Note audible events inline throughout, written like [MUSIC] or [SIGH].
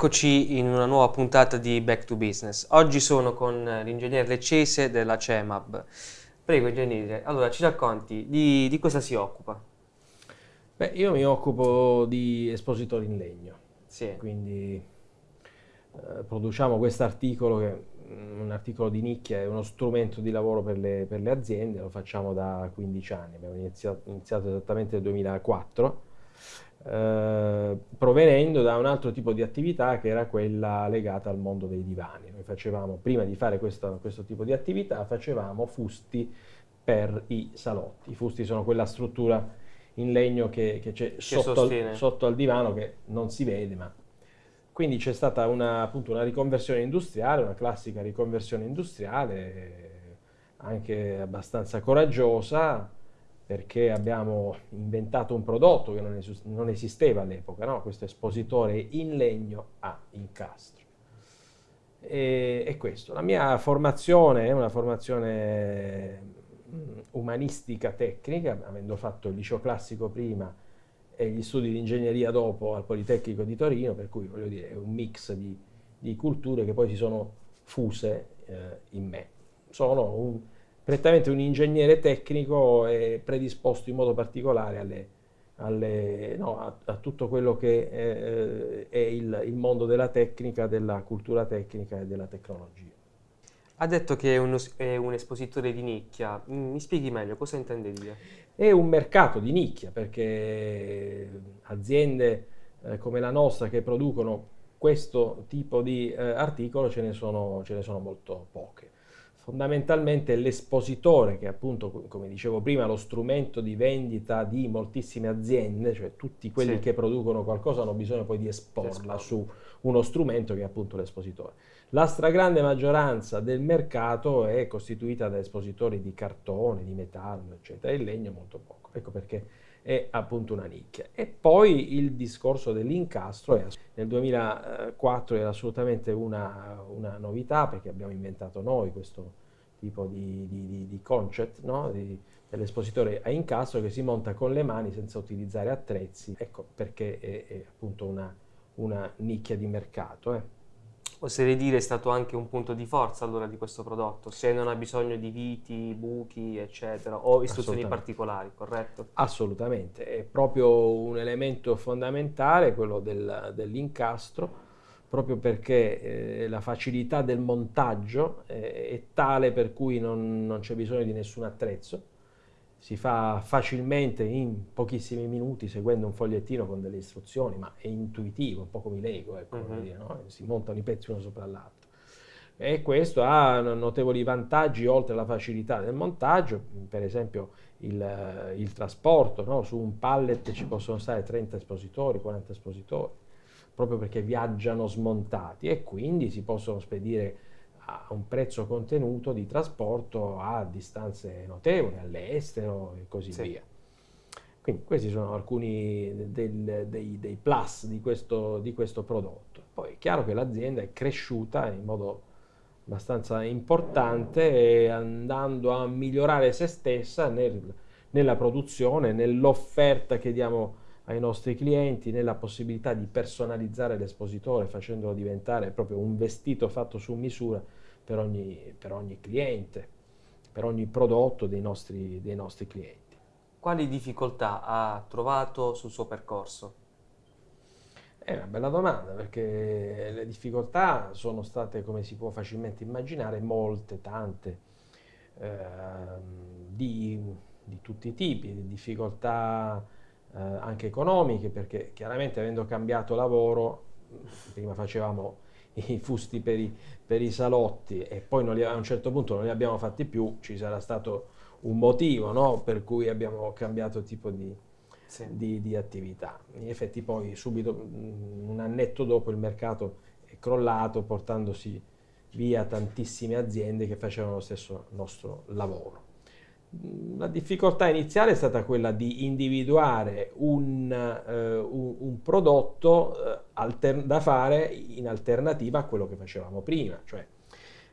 Eccoci in una nuova puntata di Back to Business. Oggi sono con l'ingegnere Leccese della CEMAB. Prego ingegnere, allora ci racconti di, di cosa si occupa? Beh, io mi occupo di espositori in legno, Sì. quindi eh, produciamo questo articolo che è un articolo di nicchia, è uno strumento di lavoro per le, per le aziende, lo facciamo da 15 anni, abbiamo iniziato, iniziato esattamente nel 2004 eh, provenendo da un altro tipo di attività che era quella legata al mondo dei divani. Noi facevamo, prima di fare questo, questo tipo di attività, facevamo fusti per i salotti. I fusti sono quella struttura in legno che, che c'è sotto, al, sotto al divano che non si vede, ma quindi c'è stata una, appunto, una riconversione industriale, una classica riconversione industriale, anche abbastanza coraggiosa, perché abbiamo inventato un prodotto che non, es non esisteva all'epoca, no? questo espositore in legno a incastro. E, e, questo, la mia formazione è una formazione mm, umanistica tecnica, avendo fatto il liceo classico prima e gli studi di ingegneria dopo al Politecnico di Torino, per cui voglio dire è un mix di, di culture che poi si sono fuse eh, in me. Sono un prettamente un ingegnere tecnico e predisposto in modo particolare alle, alle, no, a, a, tutto quello che è, è il, il, mondo della tecnica, della cultura tecnica e della tecnologia. Ha detto che è, uno, è un espositore di nicchia, mm, mi spieghi meglio, cosa intende dire? È un mercato di nicchia perché aziende eh, come la nostra che producono questo tipo di eh, articolo ce ne, sono, ce ne sono molto poche fondamentalmente l'espositore, che appunto, come dicevo prima, lo strumento di vendita di moltissime aziende, cioè tutti quelli sì. che producono qualcosa hanno bisogno poi di esporla su uno strumento che è appunto l'espositore. La stragrande maggioranza del mercato è costituita da espositori di cartone, di metallo, eccetera, il legno molto poco. Ecco perché è appunto una nicchia. E poi il discorso dell'incastro è, nel 2004 era assolutamente una, una, novità perché abbiamo inventato noi questo tipo di, di, di, di concept, no? dell'espositore a incastro che si monta con le mani senza utilizzare attrezzi, ecco perché è, è appunto una, una, nicchia di mercato. Eh oserei dire è stato anche un punto di forza allora di questo prodotto, se non ha bisogno di viti, buchi, eccetera, o istruzioni particolari, corretto? Assolutamente, è proprio un elemento fondamentale quello del, dell'incastro, proprio perché eh, la facilità del montaggio eh, è tale per cui non, non c'è bisogno di nessun attrezzo, si fa facilmente in pochissimi minuti seguendo un fogliettino con delle istruzioni, ma è intuitivo, un po' come i Lego, ecco, uh -huh. dire, no? si montano i pezzi uno sopra l'altro. E questo ha notevoli vantaggi oltre alla facilità del montaggio, per esempio il, il trasporto, no? su un pallet ci possono stare 30 espositori, 40 espositori, proprio perché viaggiano smontati e quindi si possono spedire a un prezzo contenuto di trasporto a distanze notevoli, all'estero e così sì. via. Quindi questi sono alcuni del, dei, dei, plus di questo, di questo prodotto. Poi è chiaro che l'azienda è cresciuta in modo abbastanza importante andando a migliorare se stessa nel, nella produzione, nell'offerta che diamo ai nostri clienti, nella possibilità di personalizzare l'espositore facendolo diventare proprio un vestito fatto su misura per ogni, per ogni cliente, per ogni prodotto dei nostri, dei nostri clienti. Quali difficoltà ha trovato sul suo percorso? È una bella domanda perché le difficoltà sono state, come si può facilmente immaginare, molte, tante, eh, di, di, tutti i tipi, difficoltà eh, anche economiche perché chiaramente avendo cambiato lavoro, prima facevamo i fusti per i, per i salotti e poi li, a un certo punto non li abbiamo fatti più, ci sarà stato un motivo no? per cui abbiamo cambiato tipo di, sì. di, di, attività. In effetti poi subito, mm, un annetto dopo, il mercato è crollato portandosi via tantissime aziende che facevano lo stesso nostro lavoro. La difficoltà iniziale è stata quella di individuare un, eh, un, un prodotto eh, da fare in alternativa a quello che facevamo prima. Cioè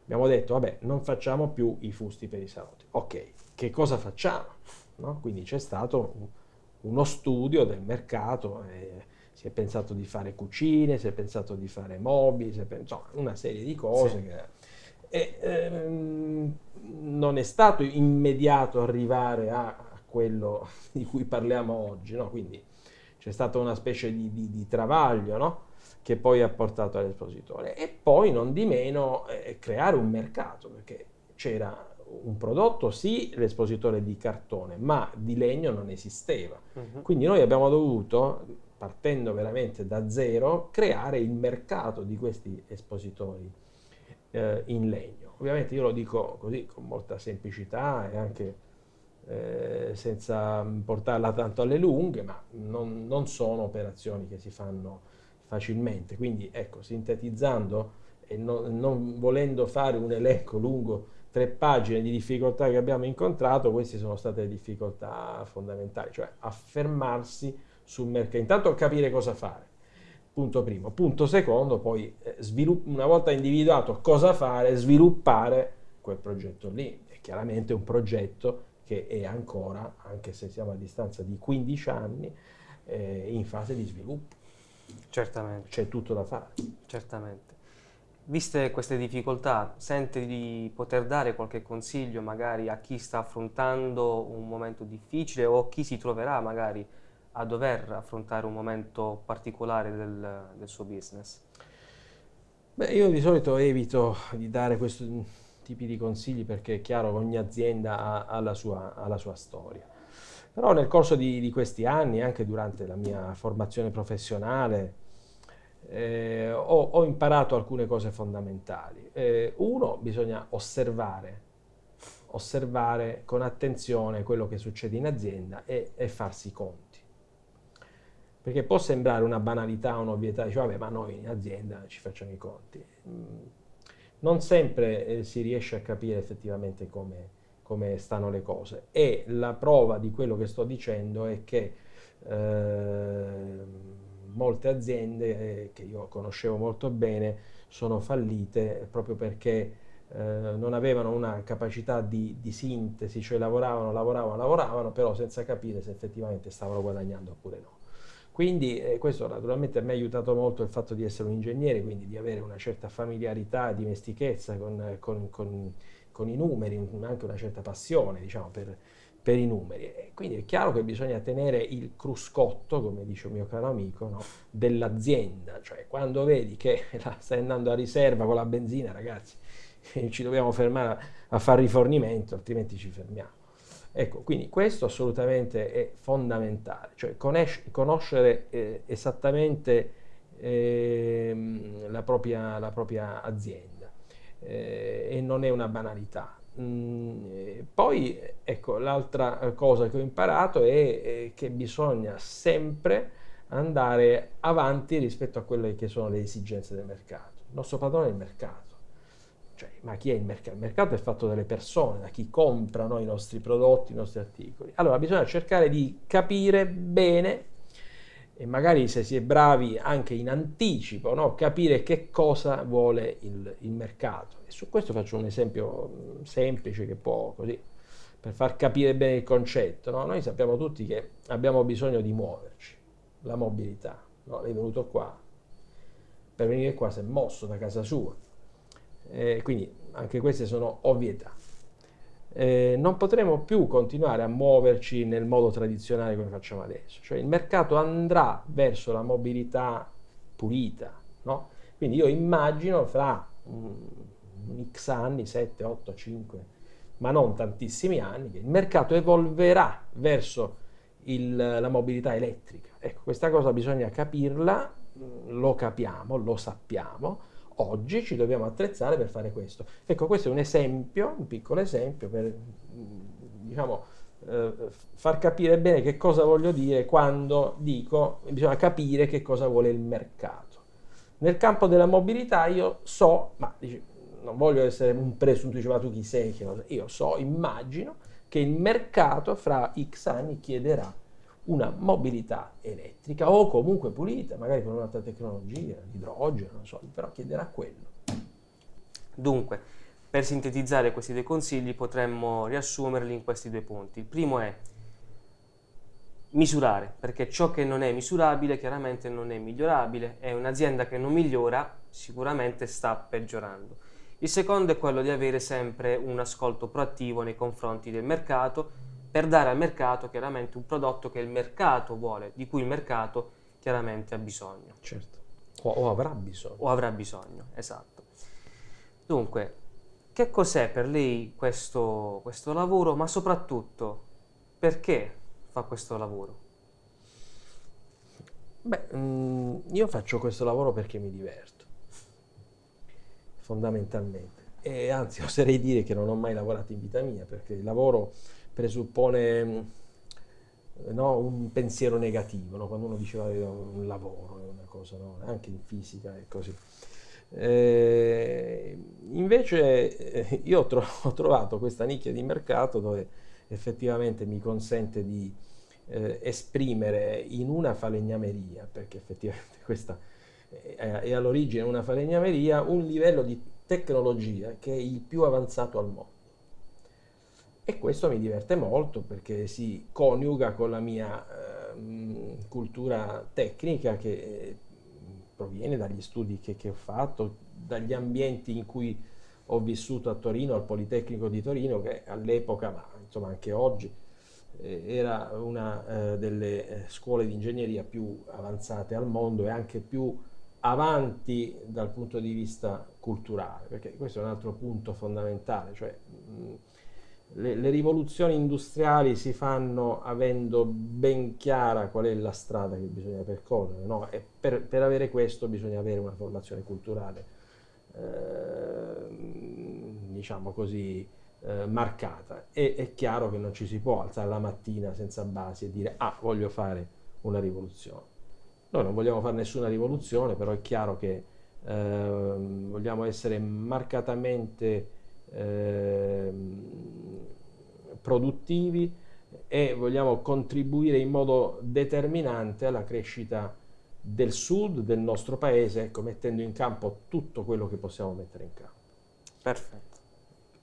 abbiamo detto, vabbè, non facciamo più i fusti per i salotti. Ok, che cosa facciamo? No? Quindi c'è stato un, uno studio del mercato, eh, si è pensato di fare cucine, si è pensato di fare mobili, si è pensato, insomma, una serie di cose. Sì. Che, e, ehm, non è stato immediato arrivare a, a, quello di cui parliamo oggi, no? quindi c'è stata una specie di, di, di travaglio no? che poi ha portato all'espositore e poi non di meno eh, creare un mercato perché c'era un prodotto, sì, l'espositore di cartone, ma di legno non esisteva. Uh-huh. Quindi noi abbiamo dovuto, partendo veramente da zero, creare il mercato di questi espositori eh, in legno. Ovviamente io lo dico così con molta semplicità e anche eh, senza portarla tanto alle lunghe, ma non, non, sono operazioni che si fanno facilmente. Quindi ecco, sintetizzando e non, non volendo fare un elenco lungo tre pagine di difficoltà che abbiamo incontrato, queste sono state le difficoltà fondamentali, cioè affermarsi sul mercato, intanto capire cosa fare, punto primo. Punto secondo, poi eh, una volta individuato cosa fare, sviluppare quel progetto lì. È chiaramente un progetto che è ancora, anche se siamo a distanza di 15 anni, eh, in fase di sviluppo. Certamente. C'è tutto da fare. Certamente. Viste queste difficoltà, sente di poter dare qualche consiglio magari a chi sta affrontando un momento difficile o chi si troverà magari a dover affrontare un momento particolare del, del suo business? Beh, io di solito evito di dare questi tipi di consigli perché è chiaro che ogni azienda ha, ha, la, sua, ha la, sua, storia. Però nel corso di, di questi anni, anche durante la mia formazione professionale, eh, ho, ho, imparato alcune cose fondamentali. Eh, uno, bisogna osservare, osservare con attenzione quello che succede in azienda e, e farsi conti. Perché può sembrare una banalità, un'ovvietà, dice vabbè ma noi in azienda ci facciamo i conti. Mm, non sempre eh, si riesce a capire effettivamente come, come, stanno le cose e la prova di quello che sto dicendo è che eh, molte aziende eh, che io conoscevo molto bene sono fallite proprio perché eh, non avevano una capacità di, di, sintesi, cioè lavoravano, lavoravano, lavoravano, però senza capire se effettivamente stavano guadagnando oppure no. Quindi eh, questo naturalmente mi ha aiutato molto il fatto di essere un ingegnere, quindi di avere una certa familiarità, dimestichezza con, con, con, con i numeri, anche una certa passione diciamo, per, per i numeri. E quindi è chiaro che bisogna tenere il cruscotto, come dice un mio caro amico, no? dell'azienda, cioè quando vedi che [LAUGHS] stai andando a riserva con la benzina, ragazzi, [LAUGHS] ci dobbiamo fermare a, a fare rifornimento, altrimenti ci fermiamo. Ecco, quindi questo assolutamente è fondamentale, cioè conoscere eh, esattamente eh, la, propria, la, propria, azienda eh, e non è una banalità. Mm, poi, ecco, l'altra cosa che ho imparato è, è, che bisogna sempre andare avanti rispetto a quelle che sono le esigenze del mercato. Il nostro padrone è il mercato. Cioè, ma chi è il mercato? Il mercato è fatto dalle persone, da chi comprano i nostri prodotti, i nostri articoli. Allora bisogna cercare di capire bene e magari se si è bravi anche in anticipo, no? capire che cosa vuole il, il, mercato. E su questo faccio un esempio mm, semplice che può così, per far capire bene il concetto. No? Noi sappiamo tutti che abbiamo bisogno di muoverci, la mobilità. No? Lei è venuto qua, per venire qua si è mosso da casa sua. Eh, quindi anche queste sono ovvietà eh, non potremo più continuare a muoverci nel modo tradizionale come facciamo adesso. Cioè il mercato andrà verso la mobilità pulita, no? Quindi io immagino fra um, x anni, 7, 8, 5, ma non tantissimi anni, che il mercato evolverà verso il, la mobilità elettrica. Ecco, questa cosa bisogna capirla, lo capiamo, lo sappiamo, oggi ci dobbiamo attrezzare per fare questo. Ecco, questo è un esempio, un piccolo esempio per diciamo, eh, far capire bene che cosa voglio dire quando dico bisogna capire che cosa vuole il mercato. Nel campo della mobilità io so, ma dici, non voglio essere un presunto, diceva tu chi sei, io so, immagino che il mercato fra X anni chiederà una mobilità elettrica o comunque pulita, magari con un'altra tecnologia, l'idrogeno, non so, però chiederà quello. Dunque, per sintetizzare questi due consigli potremmo riassumerli in questi due punti. Il primo è misurare, perché ciò che non è misurabile chiaramente non è migliorabile e un'azienda che non migliora sicuramente sta peggiorando. Il secondo è quello di avere sempre un ascolto proattivo nei confronti del mercato per dare al mercato chiaramente un prodotto che il mercato vuole, di cui il mercato chiaramente ha bisogno. Certo. O, o avrà bisogno. O avrà bisogno, esatto. Dunque, che cos'è per lei questo, questo lavoro, ma soprattutto perché fa questo lavoro? Beh, mm, io faccio questo lavoro perché mi diverto, fondamentalmente. E anzi, [LAUGHS] oserei dire che non ho mai lavorato in vita mia, perché il lavoro presuppone mm, no, un pensiero negativo, no? quando uno diceva un lavoro una cosa, no? anche in fisica è così. Eh, invece eh, io ho, tro ho, trovato questa nicchia di mercato dove effettivamente mi consente di eh, esprimere in una falegnameria, perché effettivamente [LAUGHS] questa è, è all'origine una falegnameria, un livello di tecnologia che è il più avanzato al mondo. E questo mi diverte molto perché si coniuga con la mia eh, cultura tecnica che proviene dagli studi che, che ho fatto, dagli ambienti in cui ho vissuto a Torino, al Politecnico di Torino, che all'epoca, ma insomma anche oggi, eh, era una eh, delle eh, scuole di ingegneria più avanzate al mondo e anche più avanti dal punto di vista culturale, perché questo è un altro punto fondamentale, cioè mh, le, le, rivoluzioni industriali si fanno avendo ben chiara qual è la strada che bisogna percorrere, no? e per, per, avere questo bisogna avere una formazione culturale, eh, diciamo così, eh, marcata. E è chiaro che non ci si può alzare la mattina senza basi e dire ah, voglio fare una rivoluzione. Noi non vogliamo fare nessuna rivoluzione, però è chiaro che eh, vogliamo essere marcatamente eh, produttivi e vogliamo contribuire in modo determinante alla crescita del sud del nostro paese, ecco, mettendo in campo tutto quello che possiamo mettere in campo. Perfetto.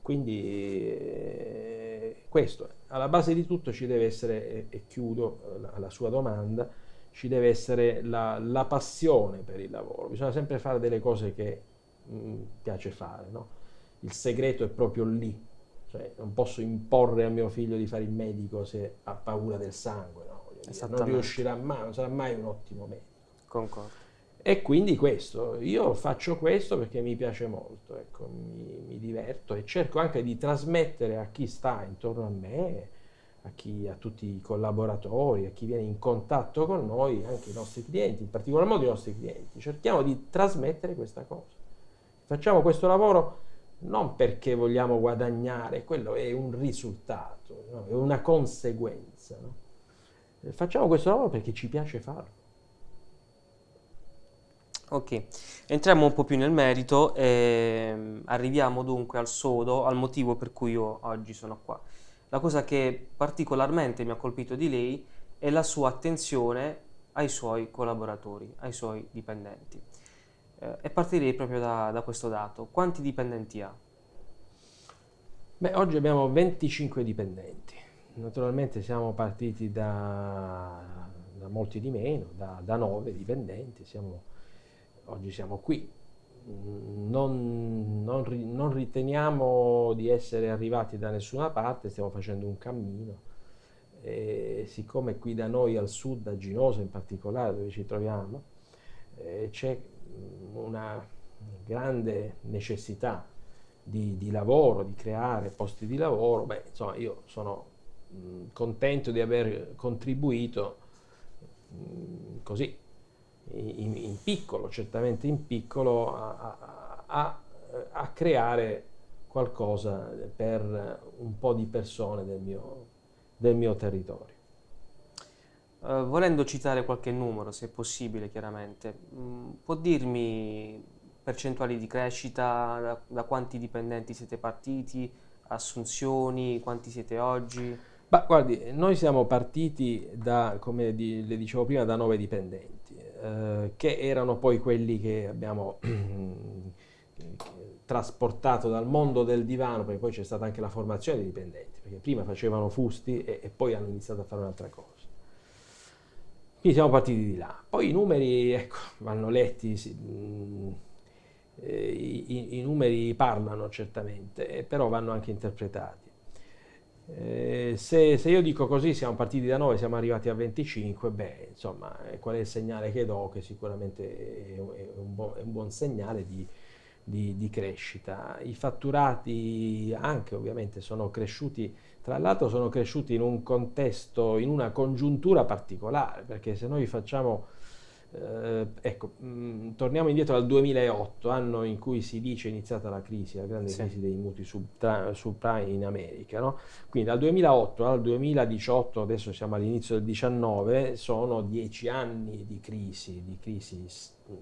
Quindi eh, questo, alla base di tutto ci deve essere, e, e chiudo la, la, sua domanda, ci deve essere la, la, passione per il lavoro, bisogna sempre fare delle cose che mh, mm, piace fare, no? Il segreto è proprio lì, cioè non posso imporre a mio figlio di fare il medico se ha paura del sangue, no? non riuscirà mai, non sarà mai un ottimo medico. Concordo. E quindi questo, io faccio questo perché mi piace molto, ecco, mi, mi, diverto e cerco anche di trasmettere a chi sta intorno a me, a, chi, a tutti i collaboratori, a chi viene in contatto con noi, anche i nostri clienti, in particolar modo i nostri clienti, cerchiamo di trasmettere questa cosa. Facciamo questo lavoro non perché vogliamo guadagnare, quello è un risultato, no? è una conseguenza. No? Facciamo questo lavoro perché ci piace farlo. Ok, entriamo un po' più nel merito e arriviamo dunque al sodo, al motivo per cui io oggi sono qua. La cosa che particolarmente mi ha colpito di lei è la sua attenzione ai suoi collaboratori, ai suoi dipendenti. Eh, e partirei proprio da, da questo dato. Quanti dipendenti ha? Beh, oggi abbiamo 25 dipendenti. Naturalmente siamo partiti da, da molti di meno, da, da 9 dipendenti. Siamo oggi siamo qui. Non, non, non, riteniamo di essere arrivati da nessuna parte, stiamo facendo un cammino. E siccome qui da noi al sud, a Ginosa in particolare, dove ci troviamo, eh, c'è una grande necessità di, di, lavoro, di creare posti di lavoro, beh, insomma, io sono mh, contento di aver contribuito mh, così in, in, piccolo, certamente in piccolo, a, a, a, creare qualcosa per un po' di persone del mio, del mio territorio. Uh, volendo citare qualche numero, se possibile, chiaramente, mm, può dirmi percentuali di crescita, da, da, quanti dipendenti siete partiti, assunzioni, quanti siete oggi? Bah, guardi, noi siamo partiti da, come di, le dicevo prima, da nove dipendenti eh, che erano poi quelli che abbiamo [CLEARS THROAT] trasportato dal mondo del divano, perché poi c'è stata anche la formazione dei dipendenti, perché prima facevano fusti e, e poi hanno iniziato a fare un'altra cosa. Quindi siamo partiti di là. Poi i numeri ecco, vanno letti, sì, eh, i, i, numeri parlano certamente, eh, però vanno anche interpretati. Eh, se, se, io dico così, siamo partiti da 9, siamo arrivati a 25, beh, insomma, qual è il segnale che do? Che sicuramente è, è, un, buon, è un, buon, segnale di, di, di, crescita. I fatturati anche ovviamente sono cresciuti, tra l'altro sono cresciuti in un contesto, in una congiuntura particolare, perché se noi facciamo eh, ecco, mh, mm, torniamo indietro al 2008, anno in cui si dice è iniziata la crisi, la grande sì. crisi dei mutui subprime in America. No? Quindi dal 2008 al 2018, adesso siamo all'inizio del 2019, sono dieci anni di crisi, di crisi mh,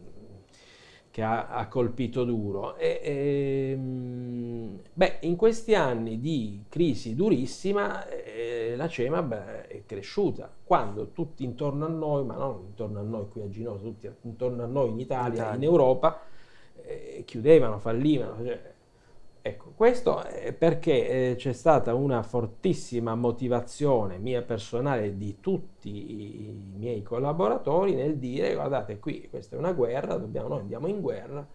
che ha, ha, colpito duro. E, e, ehm, beh, in questi anni di crisi durissima eh, la CEMA beh, è cresciuta. Quando tutti intorno a noi, ma non intorno a noi qui a Ginosa, tutti intorno a noi in Italia, Italia. in Europa, eh, chiudevano, fallivano. Cioè, Ecco, questo è perché eh, c'è stata una fortissima motivazione mia personale di tutti i miei collaboratori nel dire guardate qui questa è una guerra, dobbiamo, noi andiamo in guerra,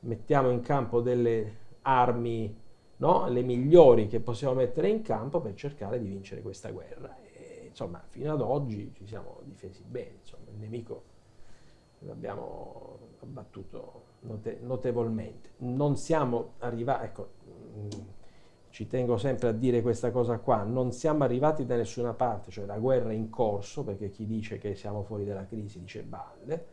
mettiamo in campo delle armi, no? le migliori che possiamo mettere in campo per cercare di vincere questa guerra. E, insomma, fino ad oggi ci siamo difesi bene, insomma, il nemico l'abbiamo abbattuto note, notevolmente. Non siamo arrivati, ecco, ci tengo sempre a dire questa cosa qua, non siamo arrivati da nessuna parte, cioè la guerra è in corso, perché chi dice che siamo fuori dalla crisi dice balle,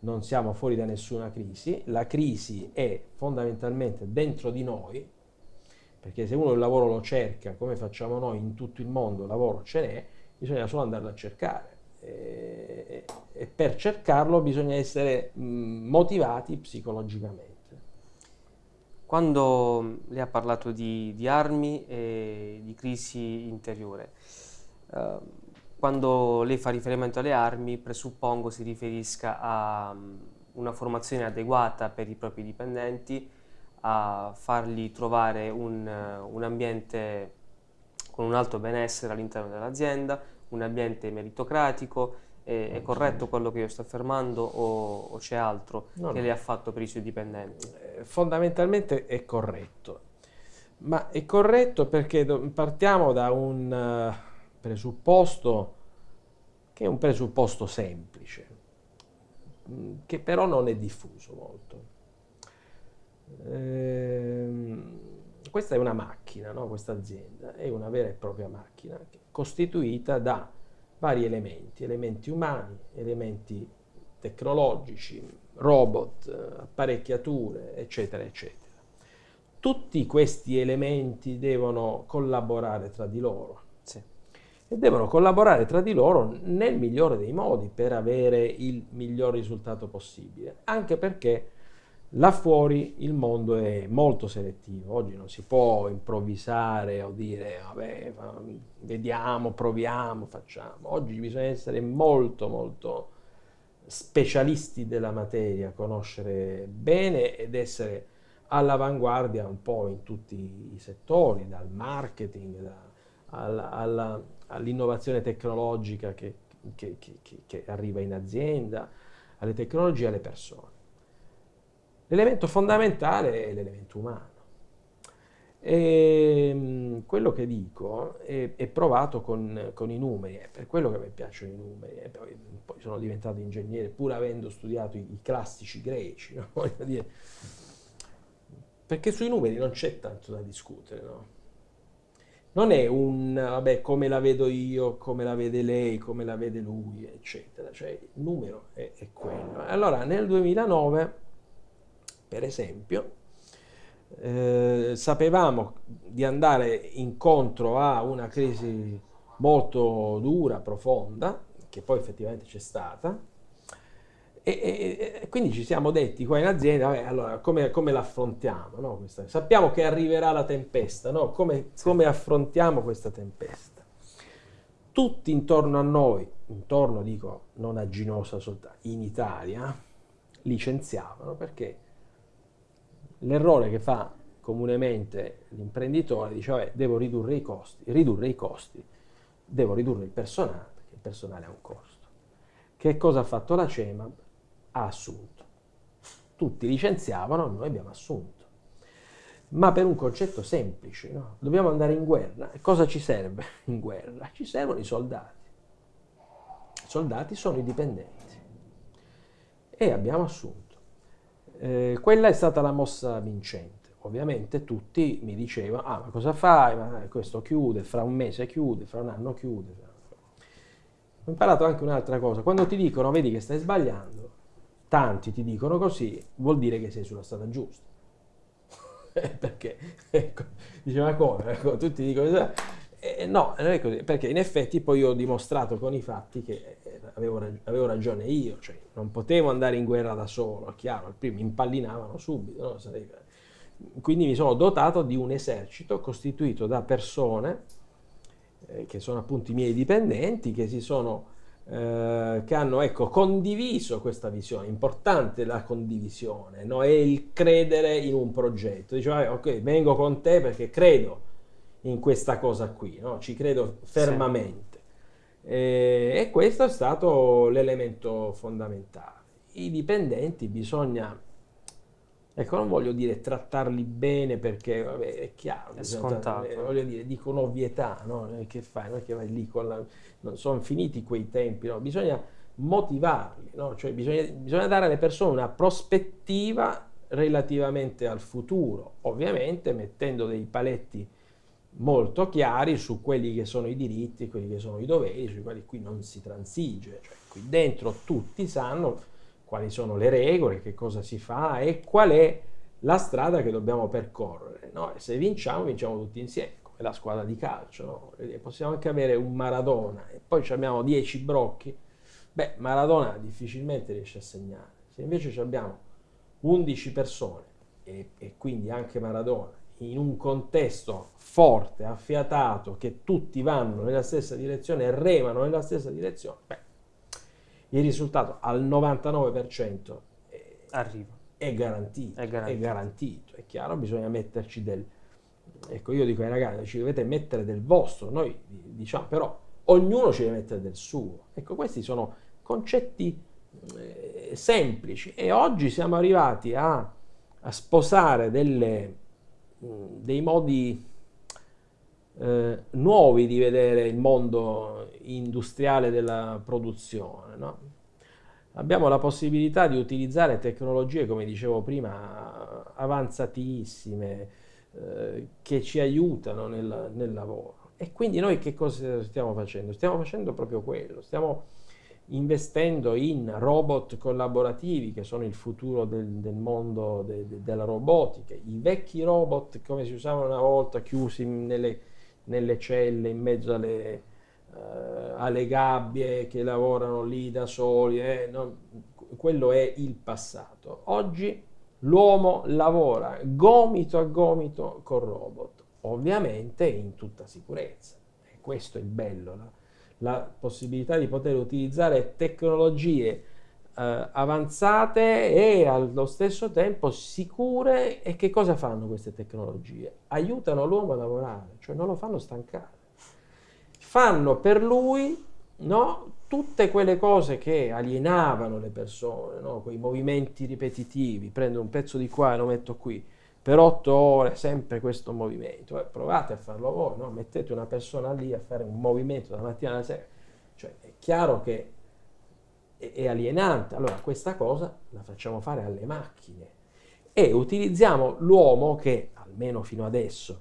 non siamo fuori da nessuna crisi, la crisi è fondamentalmente dentro di noi, perché se uno il lavoro lo cerca, come facciamo noi in tutto il mondo, il lavoro ce n'è, bisogna solo andarlo a cercare e, per cercarlo bisogna essere motivati psicologicamente. Quando lei ha parlato di, di armi e di crisi interiore, eh, quando lei fa riferimento alle armi, presuppongo si riferisca a una formazione adeguata per i propri dipendenti, a fargli trovare un, un ambiente con un alto benessere all'interno dell'azienda, un ambiente meritocratico, è, è, corretto quello che io sto affermando o, o c'è altro no, che no. lei ha fatto per i suoi dipendenti? Eh, fondamentalmente è corretto, ma è corretto perché partiamo da un uh, presupposto che è un presupposto semplice, mm, che però non è diffuso molto. Ehm, questa è una macchina, no? questa azienda è una vera e propria macchina costituita da vari elementi, elementi umani, elementi tecnologici, robot, apparecchiature, eccetera, eccetera. Tutti questi elementi devono collaborare tra di loro sì. e devono collaborare tra di loro nel migliore dei modi per avere il miglior risultato possibile, anche perché Là fuori il mondo è molto selettivo, oggi non si può improvvisare o dire vabbè, vediamo, proviamo, facciamo. Oggi bisogna essere molto molto specialisti della materia, conoscere bene ed essere all'avanguardia un po' in tutti i settori, dal marketing da, all'innovazione tecnologica che, che, che, che arriva in azienda, alle tecnologie e alle persone. L'elemento fondamentale è l'elemento umano. E ehm, quello che dico è, è provato con, con, i numeri, è per quello che mi piacciono i numeri. Poi, poi sono diventato ingegnere pur avendo studiato i, i classici greci, [LAUGHS] no? perché sui numeri non c'è tanto da discutere. No? Non è un, vabbè, come la vedo io, come la vede lei, come la vede lui, eccetera. Cioè il numero è, è quello. Allora nel 2009 per esempio, eh, sapevamo di andare incontro a una crisi molto dura, profonda, che poi effettivamente c'è stata, e, e, e, quindi ci siamo detti qua in azienda, vabbè, allora come, come l'affrontiamo? No? sappiamo che arriverà la tempesta, no? come, come affrontiamo questa tempesta? Tutti intorno a noi, intorno dico non a Ginosa soltanto, in Italia, licenziavano perché L'errore che fa comunemente l'imprenditore dice, vabbè, devo ridurre i costi, ridurre i costi, devo ridurre il personale, perché il personale ha un costo. che cosa ha fatto la CEMAB? Ha assunto. Tutti licenziavano, noi abbiamo assunto. Ma per un concetto semplice, no? dobbiamo andare in guerra. E cosa ci serve [LAUGHS] in guerra? Ci servono i soldati. I soldati sono i dipendenti. E abbiamo assunto. Eh, quella è stata la mossa vincente. Ovviamente tutti mi dicevano, ah ma cosa fai? Ma questo chiude, fra un mese chiude, fra un anno chiude. Ho imparato anche un'altra cosa, quando ti dicono vedi che stai sbagliando, tanti ti dicono così, vuol dire che sei sulla strada giusta. [LAUGHS] perché, ecco, dice ma come? Ecco, tutti dicono, eh, no, non è così, perché in effetti poi ho dimostrato con i fatti che avevo, avevo, ragione io, cioè non potevo andare in guerra da solo, è chiaro, al primo mi impallinavano subito, no? quindi mi sono dotato di un esercito costituito da persone eh, che sono appunto i miei dipendenti, che si sono eh, che hanno ecco, condiviso questa visione, importante la condivisione, no? è il credere in un progetto, diceva ok vengo con te perché credo in questa cosa qui, no? ci credo fermamente. Sì. E, e questo è stato l'elemento fondamentale. I dipendenti bisogna Ecco, non voglio dire trattarli bene perché vabbè, è chiaro, è scontato. voglio dire, dico un'ovvietà, no? Che fai? Non è che vai lì con la... Non sono finiti quei tempi, no? Bisogna motivarli, no? Cioè bisogna, bisogna dare alle persone una prospettiva relativamente al futuro, ovviamente mettendo dei paletti molto chiari su quelli che sono i diritti, quelli che sono i doveri, sui quali qui non si transige, cioè qui dentro tutti sanno quali sono le regole, che cosa si fa e qual è la strada che dobbiamo percorrere. No? E se vinciamo, vinciamo tutti insieme, come la squadra di calcio. No? Possiamo anche avere un Maradona e poi abbiamo 10 brocchi. Beh, Maradona difficilmente riesce a segnare. Se invece abbiamo 11 persone e, e quindi anche Maradona in un contesto forte, affiatato, che tutti vanno nella stessa direzione e remano nella stessa direzione, beh, il risultato al 99% è, arriva. È garantito, è garantito. È garantito. È chiaro, bisogna metterci del... Ecco, io dico ai ragazzi, ci dovete mettere del vostro, noi diciamo, però ognuno ci deve mettere del suo. Ecco, questi sono concetti eh, semplici e oggi siamo arrivati a, a sposare delle, dei modi eh, nuovi di vedere il mondo industriale della produzione. No? Abbiamo la possibilità di utilizzare tecnologie, come dicevo prima, avanzatissime, eh, che ci aiutano nel, nel, lavoro. E quindi noi che cosa stiamo facendo? Stiamo facendo proprio quello, stiamo investendo in robot collaborativi che sono il futuro del, del mondo de, de, della robotica. I vecchi robot come si usavano una volta chiusi nelle nelle celle in mezzo alle, eh, alle gabbie che lavorano lì da soli, eh, no, quello è il passato. Oggi l'uomo lavora gomito a gomito col robot, ovviamente in tutta sicurezza. E questo è il bello, la, la possibilità di poter utilizzare tecnologie eh, avanzate e allo stesso tempo sicure. E che cosa fanno queste tecnologie? Aiutano l'uomo a lavorare, cioè non lo fanno stancare. Fanno per lui no, tutte quelle cose che alienavano le persone, no? quei movimenti ripetitivi, prendo un pezzo di qua e lo metto qui, per otto ore sempre questo movimento, eh, provate a farlo voi, no? mettete una persona lì a fare un movimento dalla mattina alla sera, cioè è chiaro che è alienante. Allora questa cosa la facciamo fare alle macchine e utilizziamo l'uomo che, almeno fino adesso,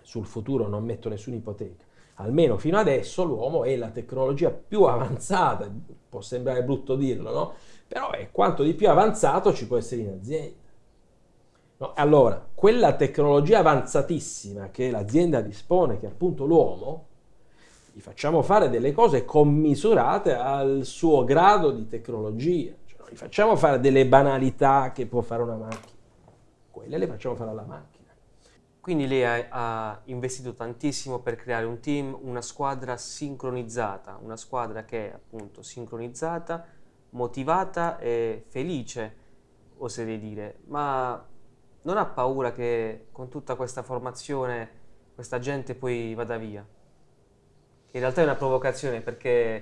sul futuro non metto nessuna ipoteca, almeno fino adesso l'uomo è la tecnologia più avanzata, può sembrare brutto dirlo, no? Però è quanto di più avanzato ci può essere in azienda. No? Allora, quella tecnologia avanzatissima che l'azienda dispone, che è appunto l'uomo, gli facciamo fare delle cose commisurate al suo grado di tecnologia, cioè, non gli facciamo fare delle banalità che può fare una macchina, quelle le facciamo fare alla macchina. Quindi lei ha, investito tantissimo per creare un team, una squadra sincronizzata, una squadra che è appunto sincronizzata, motivata e felice, oserei dire, ma non ha paura che con tutta questa formazione questa gente poi vada via? in realtà è una provocazione perché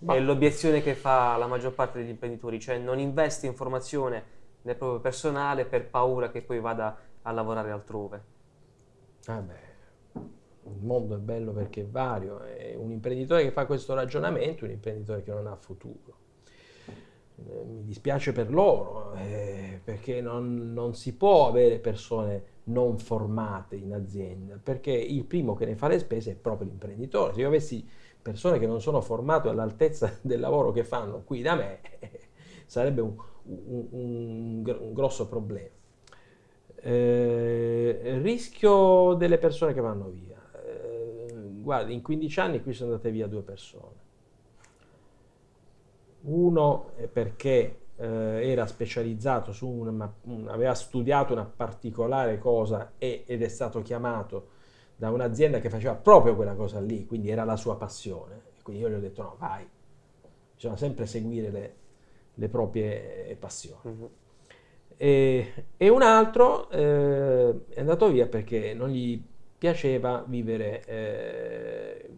Ma... È l'obiezione che fa la maggior parte degli imprenditori, cioè non investe in formazione nel proprio personale per paura che poi vada a lavorare altrove. Ah beh, il mondo è bello perché è vario, è un imprenditore che fa questo ragionamento è un imprenditore che non ha futuro. Eh, mi dispiace per loro, eh, perché non, non, si può avere persone non formate in azienda, perché il primo che ne fa le spese è proprio l'imprenditore. Se io avessi persone che non sono formate all'altezza [LAUGHS] del lavoro che fanno qui da me, [LAUGHS] sarebbe un, un, un, un grosso problema. Eh, rischio delle persone che vanno via. Eh, guardi, in 15 anni qui sono andate via due persone. Uno è perché eh, era specializzato su una, un, aveva studiato una particolare cosa e, ed è stato chiamato da un'azienda che faceva proprio quella cosa lì, quindi era la sua passione. Quindi io gli ho detto no, vai, bisogna sempre seguire le, le proprie passioni. Uh-huh. E, e, un altro eh, è andato via perché non gli piaceva vivere eh,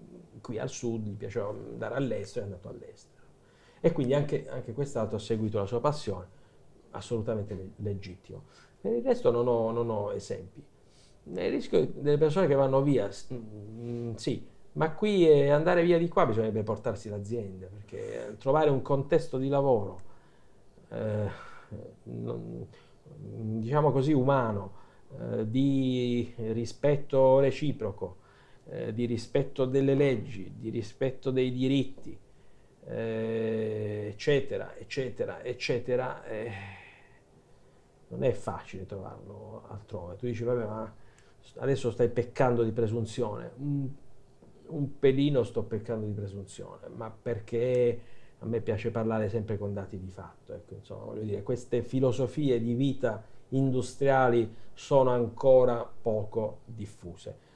qui al sud, gli piaceva andare all'estero, è andato all'estero. E quindi anche, anche quest'altro ha seguito la sua passione, assolutamente legittimo. Per il resto non ho, non ho esempi. Il rischio delle persone che vanno via, mm, sì, ma qui eh, andare via di qua bisognerebbe portarsi l'azienda, perché trovare un contesto di lavoro eh, non, diciamo così, umano, eh, di rispetto reciproco, eh, di rispetto delle leggi, di rispetto dei diritti, eh, eccetera, eccetera, eccetera, eh, non è facile trovarlo altrove. Tu dici, vabbè, ma adesso stai peccando di presunzione. Un, un pelino sto peccando di presunzione, ma perché a me piace parlare sempre con dati di fatto. Ecco, insomma, voglio dire, queste filosofie di vita industriali sono ancora poco diffuse.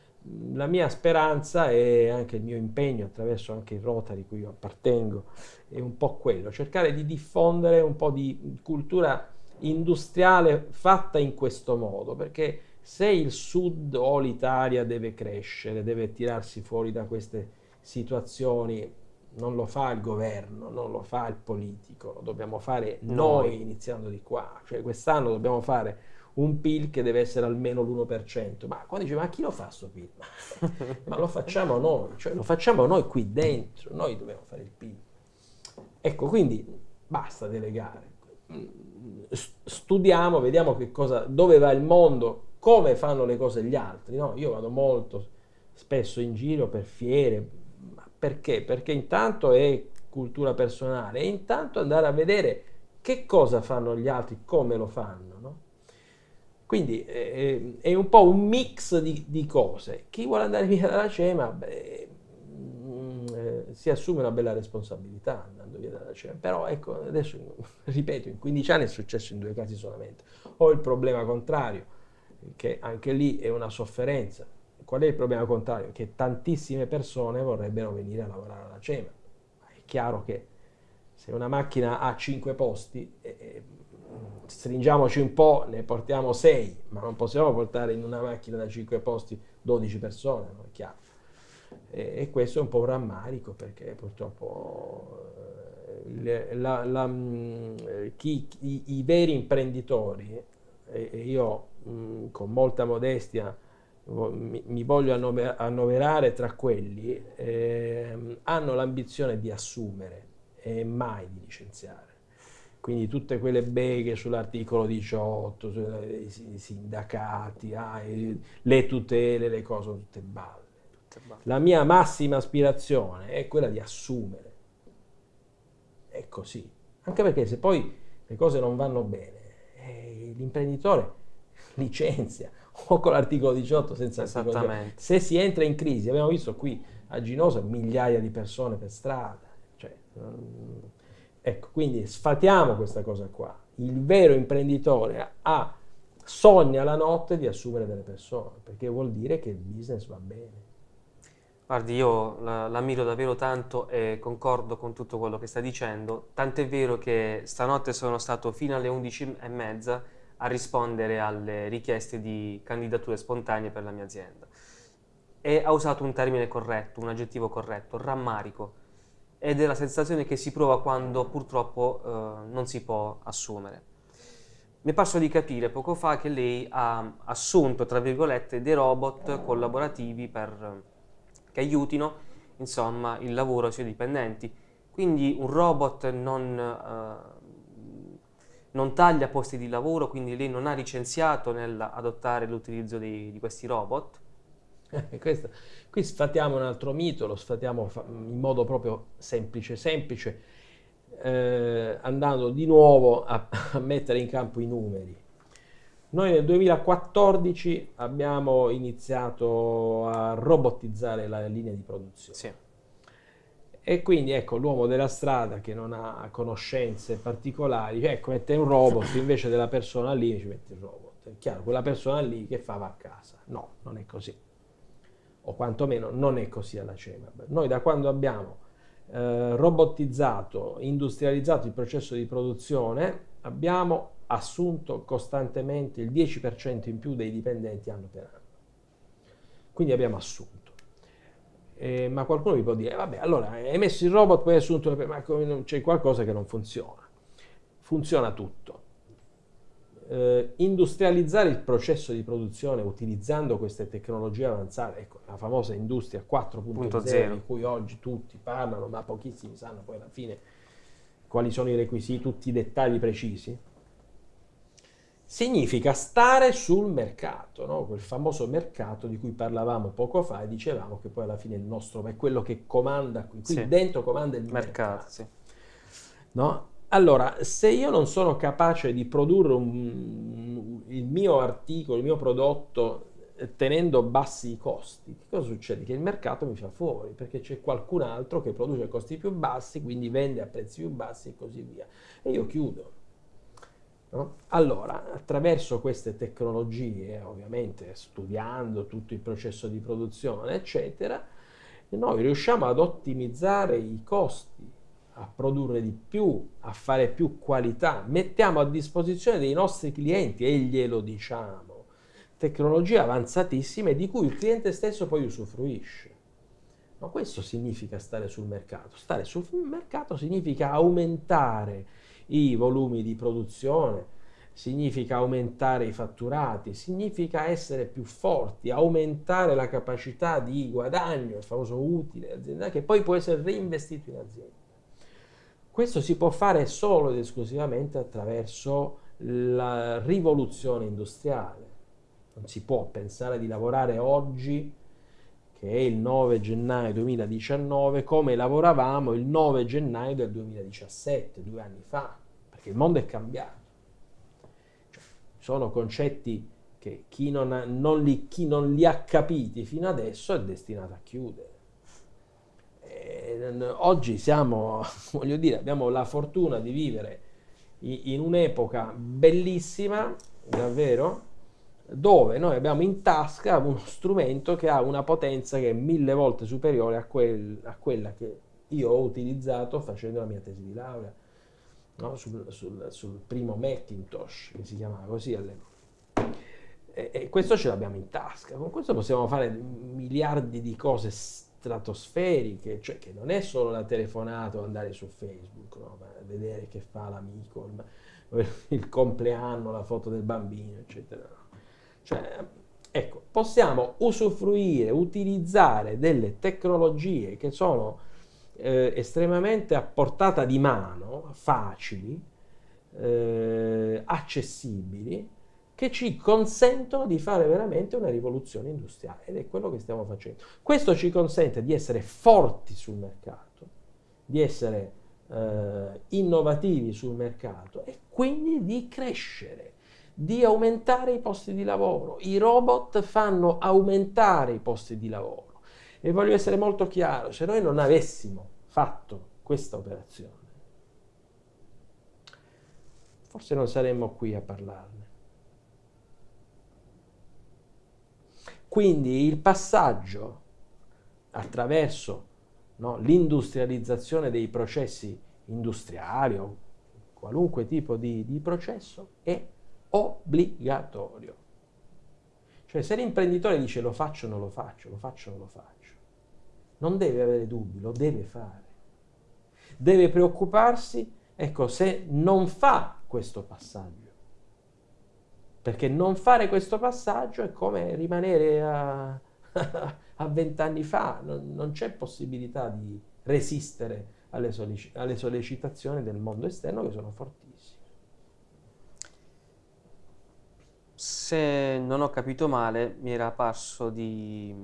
La mia speranza e anche il mio impegno attraverso anche il Rotary cui io appartengo è un po' quello, cercare di diffondere un po' di cultura industriale fatta in questo modo, perché se il Sud o l'Italia deve crescere, deve tirarsi fuori da queste situazioni non lo fa il governo, non lo fa il politico, lo dobbiamo fare noi, noi iniziando di qua. Cioè quest'anno dobbiamo fare un PIL che deve essere almeno l'1%. Ma quando dice, ma chi lo fa questo PIL? [LAUGHS] ma lo facciamo noi, cioè lo facciamo noi qui dentro, noi dobbiamo fare il PIL. Ecco, quindi basta delegare. Studiamo, vediamo che cosa, dove va il mondo, come fanno le cose gli altri. No? Io vado molto spesso in giro per fiere, perché? Perché intanto è cultura personale e intanto andare a vedere che cosa fanno gli altri, come lo fanno. Quindi eh, è un po' un mix di, di, cose. Chi vuole andare via dalla CEMA beh, mm, eh, si assume una bella responsabilità andando via dalla CEMA. Però ecco, adesso [LAUGHS] ripeto, in 15 anni è successo in due casi solamente. Ho il problema contrario, che anche lì è una sofferenza Qual è il problema contrario? Che tantissime persone vorrebbero venire a lavorare alla CEMA. È chiaro che se una macchina ha 5 posti, eh, stringiamoci un po', ne portiamo 6, ma non possiamo portare in una macchina da 5 posti 12 persone, no? è chiaro. E, e questo è un po' un rammarico perché purtroppo eh, la, la, chi, i, i, veri imprenditori, e, e io mh, con molta modestia mi, mi voglio annoverare tra quelli, eh, hanno l'ambizione di assumere e mai di licenziare. Quindi tutte quelle beghe sull'articolo 18, sui sindacati, ah, le tutele, le cose, sono tutte balle. La mia massima aspirazione è quella di assumere. È così. Anche perché se poi le cose non vanno bene, eh, l'imprenditore [LAUGHS] licenzia o con l'articolo 18 senza Esattamente. Se si entra in crisi, abbiamo visto qui a Ginosa migliaia di persone per strada. Cioè, ecco, quindi sfatiamo questa cosa qua. Il vero imprenditore ha, sogna la notte di assumere delle persone, perché vuol dire che il business va bene. Guardi, io l'ammiro davvero tanto e concordo con tutto quello che sta dicendo, tant'è vero che stanotte sono stato fino alle 11.30 a rispondere alle richieste di candidature spontanee per la mia azienda. E ha usato un termine corretto, un aggettivo corretto, rammarico. Ed è la sensazione che si prova quando purtroppo eh, non si può assumere. Mi è parso di capire poco fa che lei ha assunto, tra virgolette, dei robot collaborativi per, che aiutino insomma, il lavoro ai suoi dipendenti. Quindi un robot non, eh, non taglia posti di lavoro, quindi lei non ha licenziato nell'adottare l'utilizzo di questi robot, [LAUGHS] Questo, qui sfatiamo un altro mito, lo sfatiamo in modo proprio semplice, semplice, eh, andando di nuovo a, [LAUGHS] a, mettere in campo i numeri. Noi nel 2014 abbiamo iniziato a robotizzare la linea di produzione. Sì. E quindi ecco l'uomo della strada che non ha conoscenze particolari, ecco mette un robot [COUGHS] invece della persona lì ci mette il robot. È chiaro, quella persona lì che fa va a casa. No, non è così o quantomeno non è così alla CEMAB. Noi da quando abbiamo eh, robotizzato, industrializzato il processo di produzione, abbiamo assunto costantemente il 10% in più dei dipendenti anno per anno. Quindi abbiamo assunto. Eh, ma qualcuno mi può dire, vabbè, allora hai messo il robot, poi hai assunto, ma c'è qualcosa che non funziona. Funziona tutto eh, industrializzare il processo di produzione utilizzando queste tecnologie avanzate, ecco, la famosa industria 4.0 di cui oggi tutti parlano, ma pochissimi sanno poi alla fine quali sono i requisiti, tutti i dettagli precisi, significa stare sul mercato, no? quel famoso mercato di cui parlavamo poco fa e dicevamo che poi alla fine il nostro è quello che comanda qui, qui sì. dentro comanda il mercato. mercato sì. no? Allora, se io non sono capace di produrre un, il mio articolo, il mio prodotto eh, tenendo bassi i costi, che cosa succede? Che il mercato mi fa fuori perché c'è qualcun altro che produce a costi più bassi, quindi vende a prezzi più bassi e così via. E io chiudo. No? Allora, attraverso queste tecnologie, ovviamente studiando tutto il processo di produzione, eccetera, noi riusciamo ad ottimizzare i costi a produrre di più, a fare più qualità, mettiamo a disposizione dei nostri clienti e glielo diciamo, tecnologie avanzatissime di cui il cliente stesso poi usufruisce. Ma questo significa stare sul mercato. Stare sul mercato significa aumentare i volumi di produzione, significa aumentare i fatturati, significa essere più forti, aumentare la capacità di guadagno, il famoso utile aziendale, che poi può essere reinvestito in azienda. Questo si può fare solo ed esclusivamente attraverso la rivoluzione industriale. Non si può pensare di lavorare oggi, che è il 9 gennaio 2019, come lavoravamo il 9 gennaio del 2017, due anni fa, perché il mondo è cambiato. Cioè, sono concetti che chi non, ha, non li, chi non li ha capiti fino adesso è destinato a chiudere oggi siamo, [LAUGHS] voglio dire, abbiamo la fortuna di vivere in un'epoca bellissima, davvero, dove noi abbiamo in tasca uno strumento che ha una potenza che è mille volte superiore a, quel, a quella che io ho utilizzato facendo la mia tesi di laurea, no? sul, sul, sul, primo Macintosh, che si chiamava così all'epoca. E, e questo ce l'abbiamo in tasca, con questo possiamo fare miliardi di cose stratosferiche, cioè che non è solo la telefonata o andare su Facebook, no? vedere che fa l'amico, il, il, compleanno, la foto del bambino, eccetera. Cioè, ecco, possiamo usufruire, utilizzare delle tecnologie che sono eh, estremamente a portata di mano, facili, eh, accessibili, che ci consentono di fare veramente una rivoluzione industriale ed è quello che stiamo facendo. Questo ci consente di essere forti sul mercato, di essere eh, innovativi sul mercato e quindi di crescere, di aumentare i posti di lavoro. I robot fanno aumentare i posti di lavoro e voglio essere molto chiaro, se noi non avessimo fatto questa operazione, forse non saremmo qui a parlarne. Quindi il passaggio attraverso no, l'industrializzazione dei processi industriali o qualunque tipo di, di processo è obbligatorio. Cioè se l'imprenditore dice lo faccio, non lo faccio, lo faccio, non lo faccio, non deve avere dubbi, lo deve fare. deve preoccuparsi, ecco, se non fa questo passaggio. Perché non fare questo passaggio è come rimanere a, [LAUGHS] a vent'anni fa, non, non, c'è possibilità di resistere alle, sollecit alle sollecitazioni del mondo esterno che sono fortissime. Se non ho capito male, mi era parso di,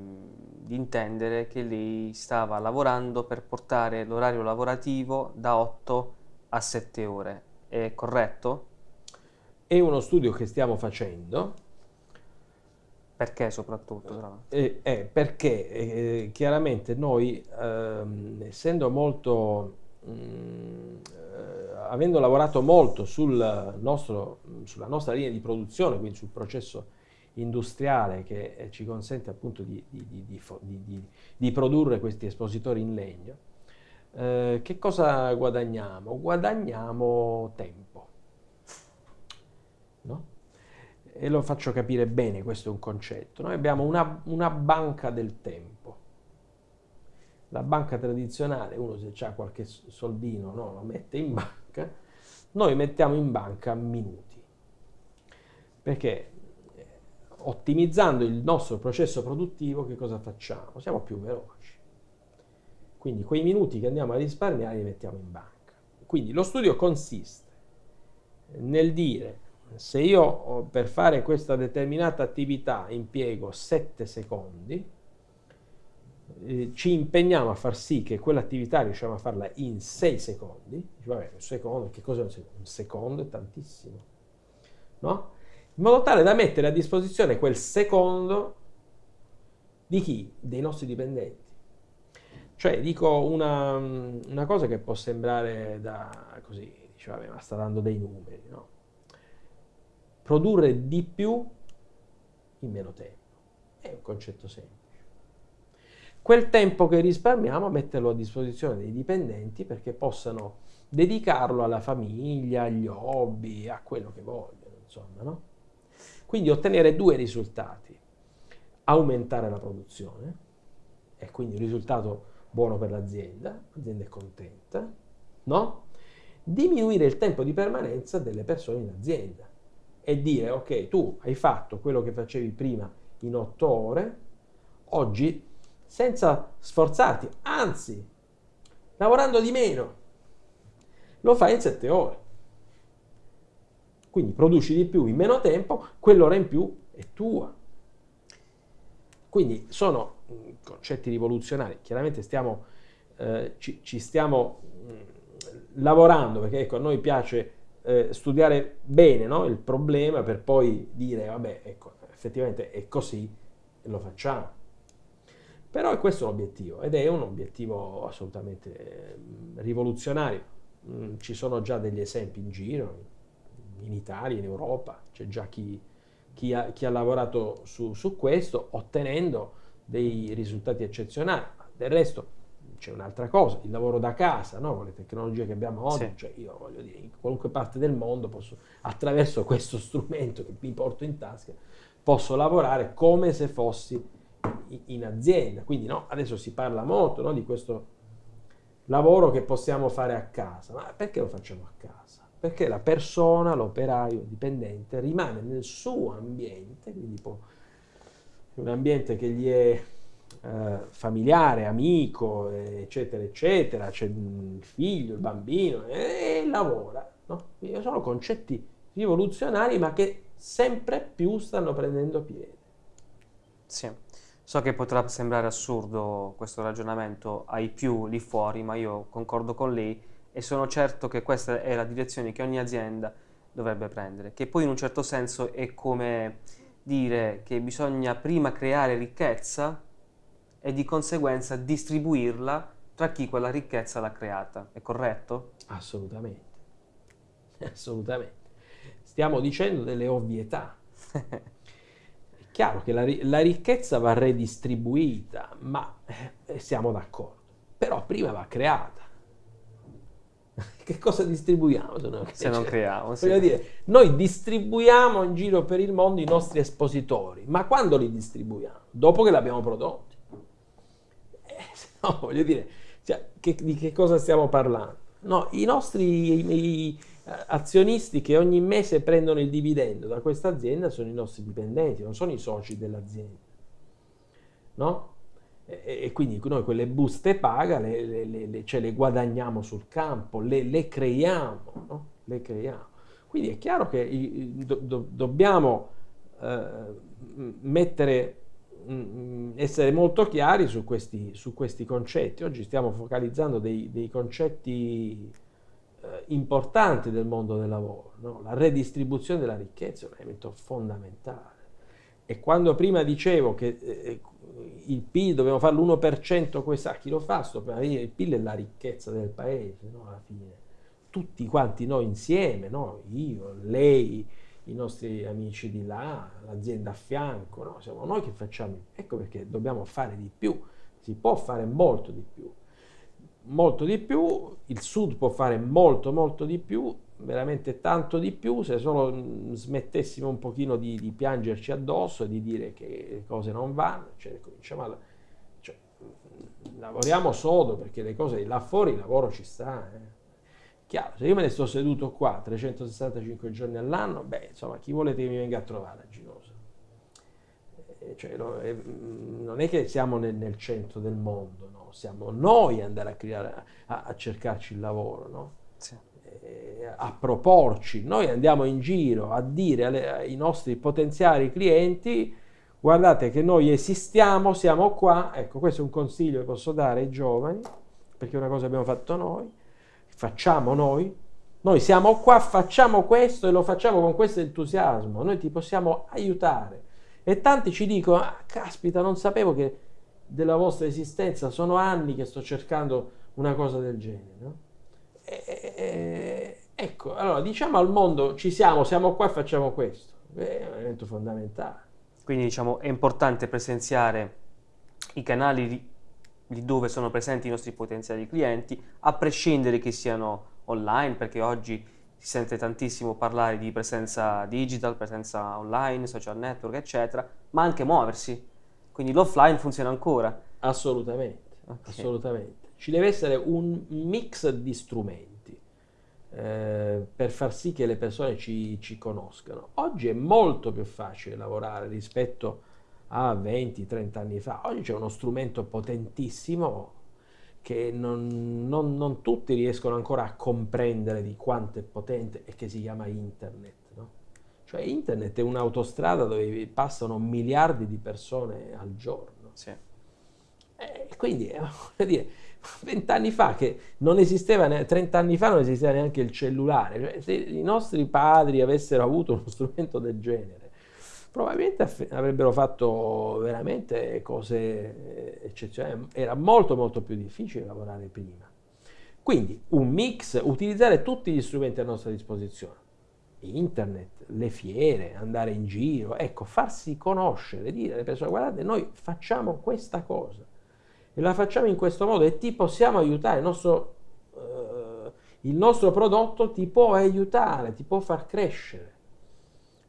di, intendere che lei stava lavorando per portare l'orario lavorativo da 8 a 7 ore. È corretto? È uno studio che stiamo facendo. Perché soprattutto? Eh, eh, perché eh, chiaramente noi, ehm, essendo molto, mh, mm, eh, avendo lavorato molto sul nostro, sulla nostra linea di produzione, quindi sul processo industriale che eh, ci consente appunto di, di, di, di produrre questi espositori in legno, eh, che cosa guadagniamo? Guadagniamo tempo no? E lo faccio capire bene, questo è un concetto. Noi abbiamo una, una banca del tempo. La banca tradizionale, uno se ha qualche soldino no, lo mette in banca, noi mettiamo in banca minuti. Perché eh, ottimizzando il nostro processo produttivo che cosa facciamo? Siamo più veloci. Quindi quei minuti che andiamo a risparmiare li mettiamo in banca. Quindi lo studio consiste nel dire se io per fare questa determinata attività impiego 7 secondi, eh, ci impegniamo a far sì che quell'attività riusciamo a farla in 6 secondi, vabbè, un secondo, che cos'è un secondo? Un secondo è tantissimo, no? In modo tale da mettere a disposizione quel secondo di chi? Dei nostri dipendenti. Cioè, dico una, una cosa che può sembrare da così, dice, vabbè, ma sta dando dei numeri, no? Produrre di più in meno tempo. È un concetto semplice. Quel tempo che risparmiamo metterlo a disposizione dei dipendenti perché possano dedicarlo alla famiglia, agli hobby, a quello che vogliono, insomma, no? Quindi ottenere due risultati. Aumentare la produzione, e quindi un risultato buono per l'azienda, l'azienda è contenta, no? Diminuire il tempo di permanenza delle persone in azienda e dire ok, tu hai fatto quello che facevi prima in otto ore, oggi senza sforzarti, anzi, lavorando di meno, lo fai in sette ore. Quindi produci di più in meno tempo, quell'ora in più è tua. Quindi sono mm, concetti rivoluzionari. Chiaramente stiamo, eh, ci, ci, stiamo mh, mm, lavorando perché ecco, a noi piace eh, studiare bene no? il problema per poi dire, vabbè, ecco, effettivamente è così lo facciamo. Però è questo l'obiettivo ed è un obiettivo assolutamente eh, rivoluzionario. Mm, ci sono già degli esempi in giro, in Italia, in Europa, c'è già chi, chi, ha, chi ha, lavorato su, su questo ottenendo dei risultati eccezionali. Del resto c'è un'altra cosa, il lavoro da casa, no? con le tecnologie che abbiamo oggi, sì. cioè io voglio dire, in qualunque parte del mondo posso, attraverso questo [LAUGHS] strumento che mi porto in tasca, posso lavorare come se fossi in azienda. Quindi no, adesso si parla molto no, di questo lavoro che possiamo fare a casa, ma perché lo facciamo a casa? Perché la persona, l'operaio, il dipendente rimane nel suo ambiente, quindi può, un ambiente che gli è eh, familiare, amico, eccetera, eccetera, c'è il figlio, il bambino, e, e lavora. No? Sono concetti rivoluzionari ma che sempre più stanno prendendo piede. Sì. So che potrà sembrare assurdo questo ragionamento ai più lì fuori, ma io concordo con lei e sono certo che questa è la direzione che ogni azienda dovrebbe prendere, che poi in un certo senso è come dire che bisogna prima creare ricchezza e di conseguenza distribuirla tra chi quella ricchezza l'ha creata. È corretto? Assolutamente. [LAUGHS] Assolutamente. Stiamo dicendo delle ovvietà. [LAUGHS] È chiaro che la, la ricchezza va redistribuita, ma eh, siamo d'accordo. Però prima va creata. [LAUGHS] Che cosa distribuiamo se non, se non creiamo? Sì. Dire, noi distribuiamo in giro per il mondo i nostri espositori, ma quando li distribuiamo? Dopo che l'abbiamo prodotto. [LAUGHS] No, voglio dire, Cioè, che, di che cosa stiamo parlando? No, i nostri i, i azionisti che ogni mese prendono il dividendo da questa azienda sono i nostri dipendenti, non sono i soci dell'azienda. No? E, e, quindi noi quelle buste paga le, le, le, ce le guadagniamo sul campo, le, creiamo, no? le creiamo. Quindi è chiaro che do, do, dobbiamo eh, mettere essere molto chiari su questi, su questi, concetti. Oggi stiamo focalizzando dei, dei concetti eh, importanti del mondo del lavoro. No? La redistribuzione della ricchezza è un elemento fondamentale. E quando prima dicevo che eh, il PIL dobbiamo fare l'1%, questa, chi lo fa? Sto per dire, il PIL è la ricchezza del paese, no? alla fine. Tutti quanti noi insieme, no? io, lei, i nostri amici di là, l'azienda a fianco, no? siamo noi che facciamo. Ecco perché dobbiamo fare di più, si può fare molto di più. Molto di più, il Sud può fare molto molto di più, veramente tanto di più, se solo mm, smettessimo un pochino di, di piangerci addosso e di dire che le cose non vanno, cioè, cominciamo a, cioè, mm, lavoriamo sodo perché le cose là fuori il lavoro ci sta. Eh. Chiaro, se io me ne sto seduto qua 365 giorni all'anno, beh, insomma, chi volete che mi venga a trovare a Ginosa? Eh, cioè, no, eh, non è che siamo nel, nel, centro del mondo, no? siamo noi andare a, creare, a, a cercarci il lavoro, no? sì. eh, a proporci. Noi andiamo in giro a dire alle, ai nostri potenziali clienti guardate che noi esistiamo, siamo qua, ecco questo è un consiglio che posso dare ai giovani, perché è una cosa che abbiamo fatto noi, facciamo noi, noi siamo qua, facciamo questo e lo facciamo con questo entusiasmo, noi ti possiamo aiutare. E tanti ci dicono, ah, caspita, non sapevo che della vostra esistenza, sono anni che sto cercando una cosa del genere. No? E, e, ecco, allora diciamo al mondo, ci siamo, siamo qua e facciamo questo. È un elemento fondamentale. Quindi diciamo è importante presenziare i canali di dove sono presenti i nostri potenziali clienti, a prescindere che siano online, perché oggi si sente tantissimo parlare di presenza digital, presenza online, social network, eccetera, ma anche muoversi. Quindi l'offline funziona ancora. Assolutamente, okay. assolutamente. Ci deve essere un mix di strumenti eh, per far sì che le persone ci, ci conoscano. Oggi è molto più facile lavorare rispetto a a 20-30 anni fa. Oggi c'è uno strumento potentissimo che non, non, non, tutti riescono ancora a comprendere di quanto è potente e che si chiama internet. No? Cioè internet è un'autostrada dove passano miliardi di persone al giorno. Sì. E quindi, eh, [LAUGHS] voglio dire, vent'anni fa che non esisteva, 30 anni fa non esisteva neanche il cellulare. Cioè, se i nostri padri avessero avuto uno strumento del genere, probabilmente avrebbero fatto veramente cose eh, eccezionali. Era molto molto più difficile lavorare prima. Quindi un mix, utilizzare tutti gli strumenti a nostra disposizione. Internet, le fiere, andare in giro, ecco, farsi conoscere, dire alle persone guardate, noi facciamo questa cosa e la facciamo in questo modo e ti possiamo aiutare, il nostro, uh, il nostro prodotto ti può aiutare, ti può far crescere.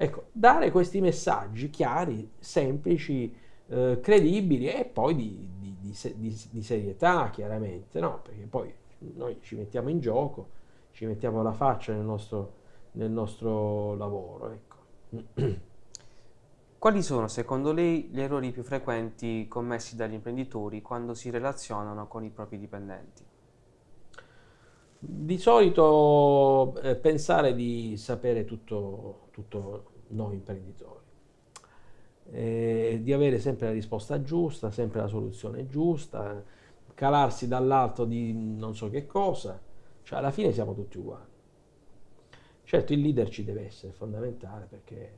Ecco, dare questi messaggi chiari, semplici, eh, credibili e poi di, di, di, di, serietà, chiaramente, no? Perché poi noi ci mettiamo in gioco, ci mettiamo la faccia nel nostro, nel nostro lavoro, ecco. [CLEARS THROAT] Quali sono secondo lei gli errori più frequenti commessi dagli imprenditori quando si relazionano con i propri dipendenti? Di solito eh, pensare di sapere tutto, tutto noi imprenditori, eh, di avere sempre la risposta giusta, sempre la soluzione giusta, calarsi dall'alto di non so che cosa, cioè alla fine siamo tutti uguali. Certo il leader ci deve essere, fondamentale, perché,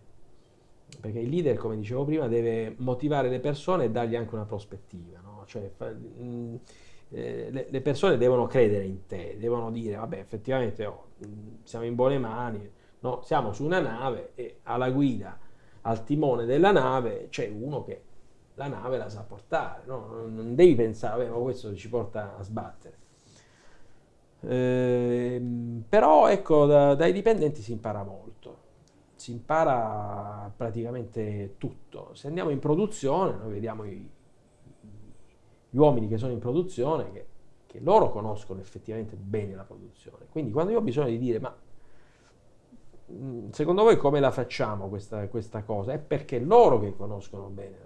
perché il leader, come dicevo prima, deve motivare le persone e dargli anche una prospettiva. No? Cioè, mh, eh, le, persone devono credere in te, devono dire, vabbè, effettivamente oh, siamo in buone mani, no? siamo su una nave e alla guida, al timone della nave, c'è uno che la nave la sa portare, no? non devi pensare, vabbè, ma questo ci porta a sbattere. Eh, però ecco, da, dai dipendenti si impara molto, si impara praticamente tutto. Se andiamo in produzione, noi vediamo i, gli uomini che sono in produzione che che loro conoscono effettivamente bene la produzione. Quindi quando io ho bisogno di dire, ma mm, secondo voi come la facciamo questa, questa cosa? È perché loro che conoscono bene.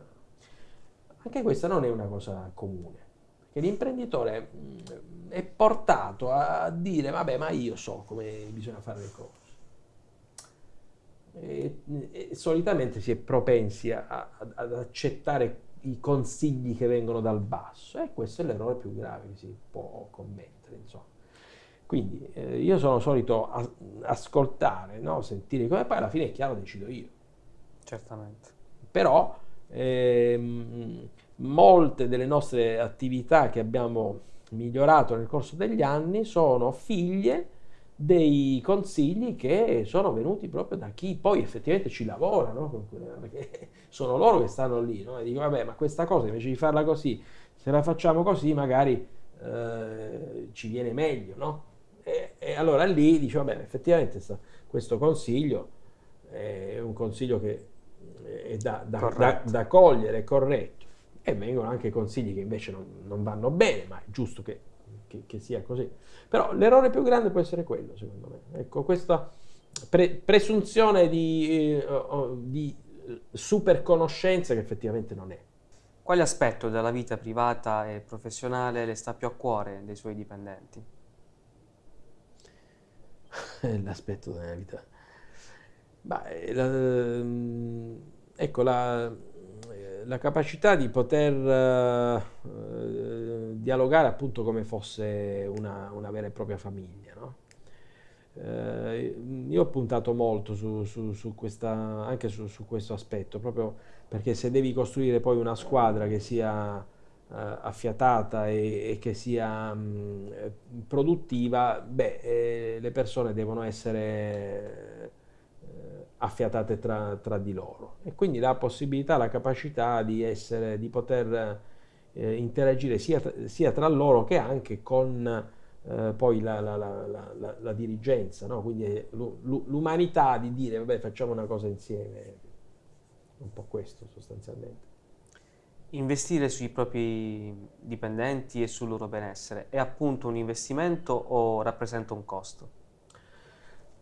Anche questa non è una cosa comune, perché l'imprenditore mm, è portato a dire, vabbè, ma io so come bisogna fare le cose. E, e solitamente si è propensi a, a, ad accettare i consigli che vengono dal basso e questo è l'errore più grave che si può commettere. Insomma. Quindi eh, io sono solito a, ascoltare, no? sentire come poi alla fine è chiaro decido io. Certamente. Però ehm, molte delle nostre attività che abbiamo migliorato nel corso degli anni sono figlie dei consigli che sono venuti proprio da chi poi effettivamente ci lavora, no? perché sono loro che stanno lì no? e dicono vabbè ma questa cosa invece di farla così, se la facciamo così magari eh, ci viene meglio. No? E, e, allora lì dice vabbè effettivamente sta, questo consiglio è un consiglio che è da, da, da, da cogliere, è corretto e vengono anche consigli che invece non, non vanno bene, ma è giusto che che, che, sia così. Però l'errore più grande può essere quello, secondo me. Ecco, questa pre- presunzione di, eh, di super conoscenza che effettivamente non è. Quale aspetto della vita privata e professionale le sta più a cuore dei suoi dipendenti? [LAUGHS] L'aspetto della vita. Beh, la, ehm, ecco, la, la capacità di poter uh, dialogare appunto come fosse una, una vera e propria famiglia. No? Uh, io ho puntato molto su, su, su questa, anche su, su, questo aspetto, proprio perché se devi costruire poi una squadra che sia uh, affiatata e, e, che sia um, produttiva, beh, eh, le persone devono essere affiatate tra, tra, di loro e quindi la possibilità, la capacità di, essere, di poter eh, interagire sia, sia, tra loro che anche con eh, poi la, la, la, la dirigenza, no? quindi l'umanità di dire vabbè facciamo una cosa insieme, un po' questo sostanzialmente. Investire sui propri dipendenti e sul loro benessere è appunto un investimento o rappresenta un costo?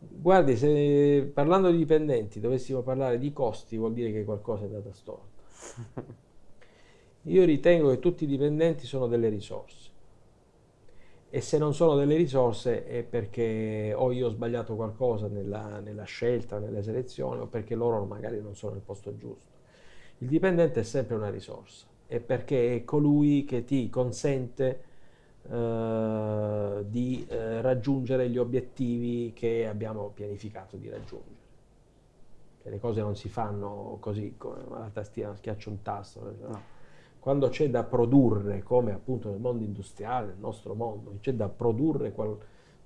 Guardi, se parlando di dipendenti dovessimo parlare di costi, vuol dire che qualcosa è dato storto. [LAUGHS] Io ritengo che tutti i dipendenti sono delle risorse. E se non sono delle risorse è perché o io ho sbagliato qualcosa nella, nella scelta, nelle selezioni, o perché loro magari non sono nel posto giusto. Il dipendente è sempre una risorsa, è perché è colui che ti consente eh, di eh, raggiungere gli obiettivi che abbiamo pianificato di raggiungere. Che le cose non si fanno così, come la tastiera schiaccia un tasto. No. Quando c'è da produrre, come appunto nel mondo industriale, nel nostro mondo, c'è da produrre qual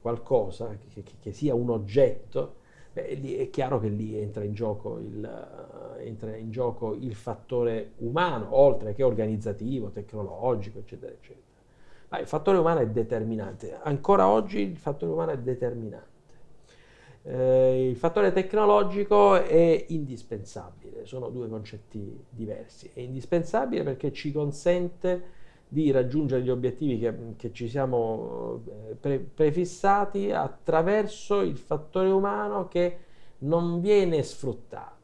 qualcosa che, che, che, sia un oggetto, beh, è chiaro che lì entra in, gioco il, uh, entra in gioco il fattore umano, oltre che organizzativo, tecnologico, eccetera, eccetera. Ma il fattore umano è determinante. Ancora oggi il fattore umano è determinante. Eh, il fattore tecnologico è indispensabile, sono due concetti diversi. È indispensabile perché ci consente di raggiungere gli obiettivi che, che ci siamo eh, pre prefissati attraverso il fattore umano che non viene sfruttato.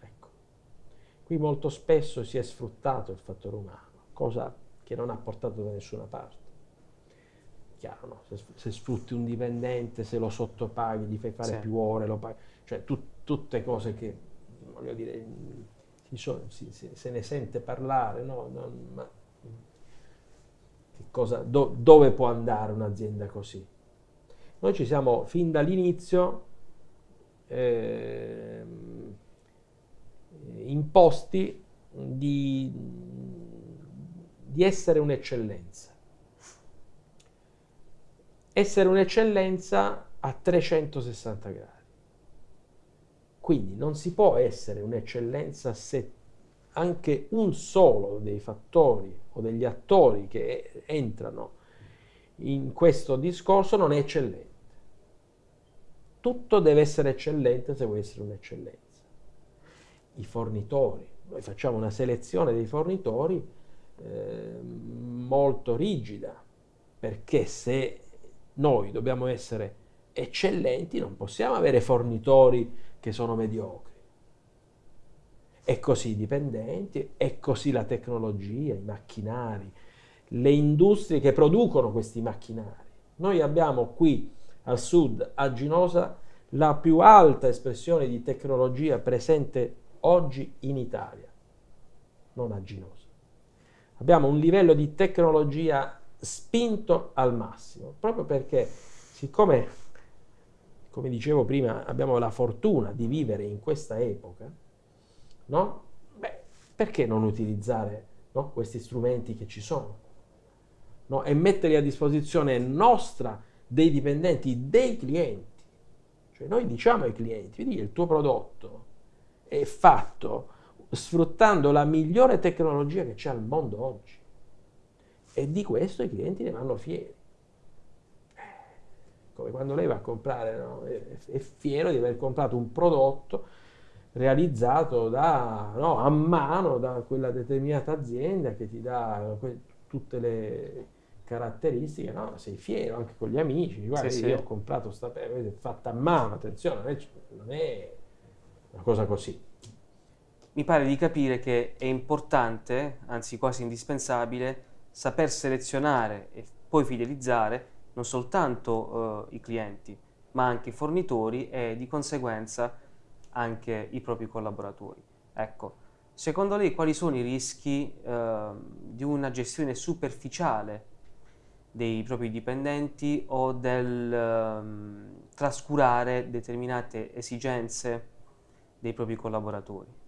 Ecco. Qui molto spesso si è sfruttato il fattore umano, cosa che non ha portato da nessuna parte. Chiaro, no? se, se, sfrutti un dipendente, se lo sottopaghi, gli fai fare sì. più ore, lo paghi, cioè tu, tutte cose che, voglio dire, si so, si, si, se ne sente parlare, no? Non, ma, cosa, do, dove può andare un'azienda così? Noi ci siamo fin dall'inizio eh, imposti di di essere un'eccellenza. Essere un'eccellenza a 360 gradi. Quindi non si può essere un'eccellenza se anche un solo dei fattori o degli attori che entrano in questo discorso non è eccellente. Tutto deve essere eccellente se vuoi essere un'eccellenza. I fornitori, noi facciamo una selezione dei fornitori eh, molto rigida, perché se noi dobbiamo essere eccellenti non possiamo avere fornitori che sono mediocri. E così i dipendenti, e così la tecnologia, i macchinari, le industrie che producono questi macchinari. Noi abbiamo qui al sud, a Ginosa, la più alta espressione di tecnologia presente oggi in Italia, non a Ginosa. Abbiamo un livello di tecnologia spinto al massimo, proprio perché siccome, come dicevo prima, abbiamo la fortuna di vivere in questa epoca, no? Beh, perché non utilizzare no, questi strumenti che ci sono? No? E metterli a disposizione nostra, dei dipendenti, dei clienti. Cioè noi diciamo ai clienti, vedi il tuo prodotto è fatto sfruttando la migliore tecnologia che c'è al mondo oggi. E di questo i clienti ne vanno fieri. Eh, come quando lei va a comprare, no? è, fiero di aver comprato un prodotto realizzato da, no, a mano da quella determinata azienda che ti dà tutte le caratteristiche, no? sei fiero anche con gli amici, guarda sì, io sì. ho comprato sta è fatta a mano, attenzione, non è una cosa così. Mi pare di capire che è importante, anzi quasi indispensabile, saper selezionare e poi fidelizzare non soltanto uh, i clienti, ma anche i fornitori e di conseguenza anche i propri collaboratori. Ecco, secondo lei quali sono i rischi uh, di una gestione superficiale dei propri dipendenti o del um, trascurare determinate esigenze dei propri collaboratori?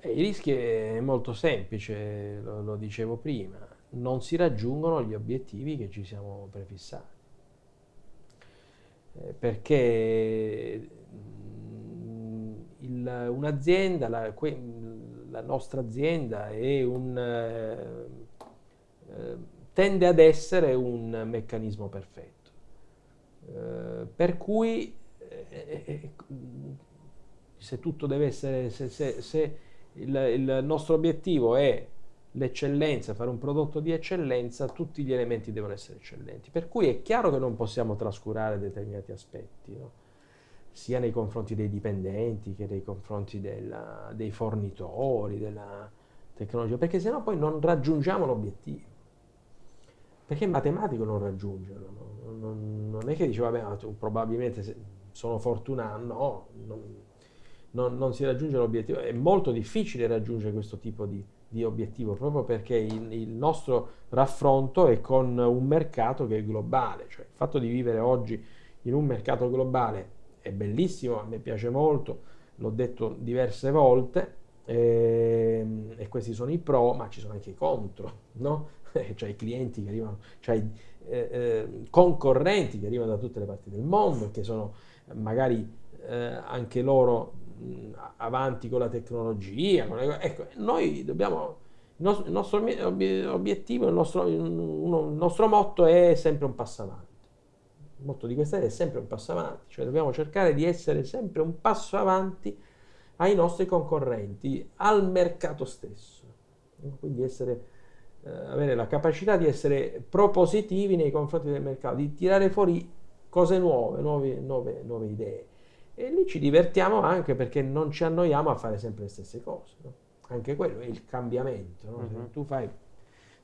Beh, il rischio è molto semplice, lo, lo, dicevo prima, non si raggiungono gli obiettivi che ci siamo prefissati. Eh, perché mm, un'azienda, la, la, nostra azienda un... Eh, eh, tende ad essere un meccanismo perfetto. Eh, per cui eh, eh, se tutto deve essere, se, se, se il, il, nostro obiettivo è l'eccellenza, fare un prodotto di eccellenza, tutti gli elementi devono essere eccellenti. Per cui è chiaro che non possiamo trascurare determinati aspetti, no? sia nei confronti dei dipendenti che nei confronti della, dei fornitori, della tecnologia, perché sennò poi non raggiungiamo l'obiettivo perché è matematico non raggiungerlo, no? non, non, è che dice vabbè probabilmente sono fortunato, no, non, non, non, si raggiunge l'obiettivo, è molto difficile raggiungere questo tipo di, di obiettivo proprio perché il, il, nostro raffronto è con un mercato che è globale, cioè il fatto di vivere oggi in un mercato globale è bellissimo, a me piace molto, l'ho detto diverse volte, e, ehm, e questi sono i pro, ma ci sono anche i contro, [LAUGHS] no? [LAUGHS] cioè i clienti che arrivano, cioè i eh, eh, concorrenti che arrivano da tutte le parti del mondo, che sono magari eh, anche loro avanti con la tecnologia. Con le, ecco, noi dobbiamo, il nostro, il nostro obiettivo, il nostro, il nostro motto è sempre un passo avanti. Il motto di questa è sempre un passo avanti, cioè dobbiamo cercare di essere sempre un passo avanti ai nostri concorrenti, al mercato stesso. Quindi essere eh, avere la capacità di essere propositivi nei confronti del mercato, di tirare fuori cose nuove, nuove, nuove, nuove idee. E lì ci divertiamo anche perché non ci annoiamo a fare sempre le stesse cose. No? Anche quello è il cambiamento. No? Uh-huh. Se mhm. tu fai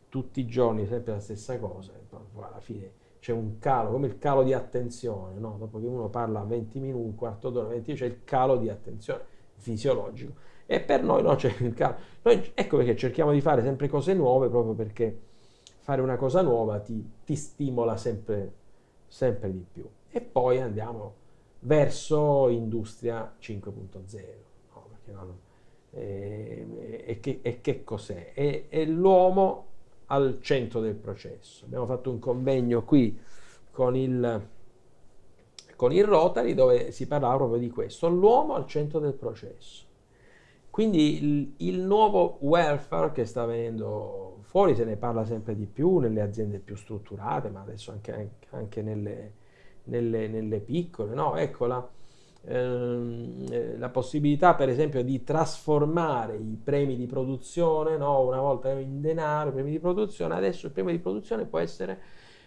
tutti i giorni sempre la stessa cosa, alla fine c'è un calo, come il calo di attenzione, no? dopo che uno parla 20 minuti, un quarto d'ora, 20 c'è il calo di attenzione fisiologico e per noi no, c'è il calo. Noi, ecco perché cerchiamo di fare sempre cose nuove, proprio perché fare una cosa nuova ti, ti stimola sempre, sempre di più. E poi andiamo verso industria 5.0. No, e, e, che, e, che, cos'è? È, è l'uomo al centro del processo. Abbiamo fatto un convegno qui con il, con il Rotary dove si parlava proprio di questo, l'uomo al centro del processo. Quindi il, il, nuovo welfare che sta venendo fuori, se ne parla sempre di più nelle aziende più strutturate, ma adesso anche, anche nelle, nelle, nelle, piccole, no? Ecco, la, ehm, eh, la possibilità per esempio di trasformare i premi di produzione, no? una volta in denaro, i premi di produzione, adesso il premio di produzione può essere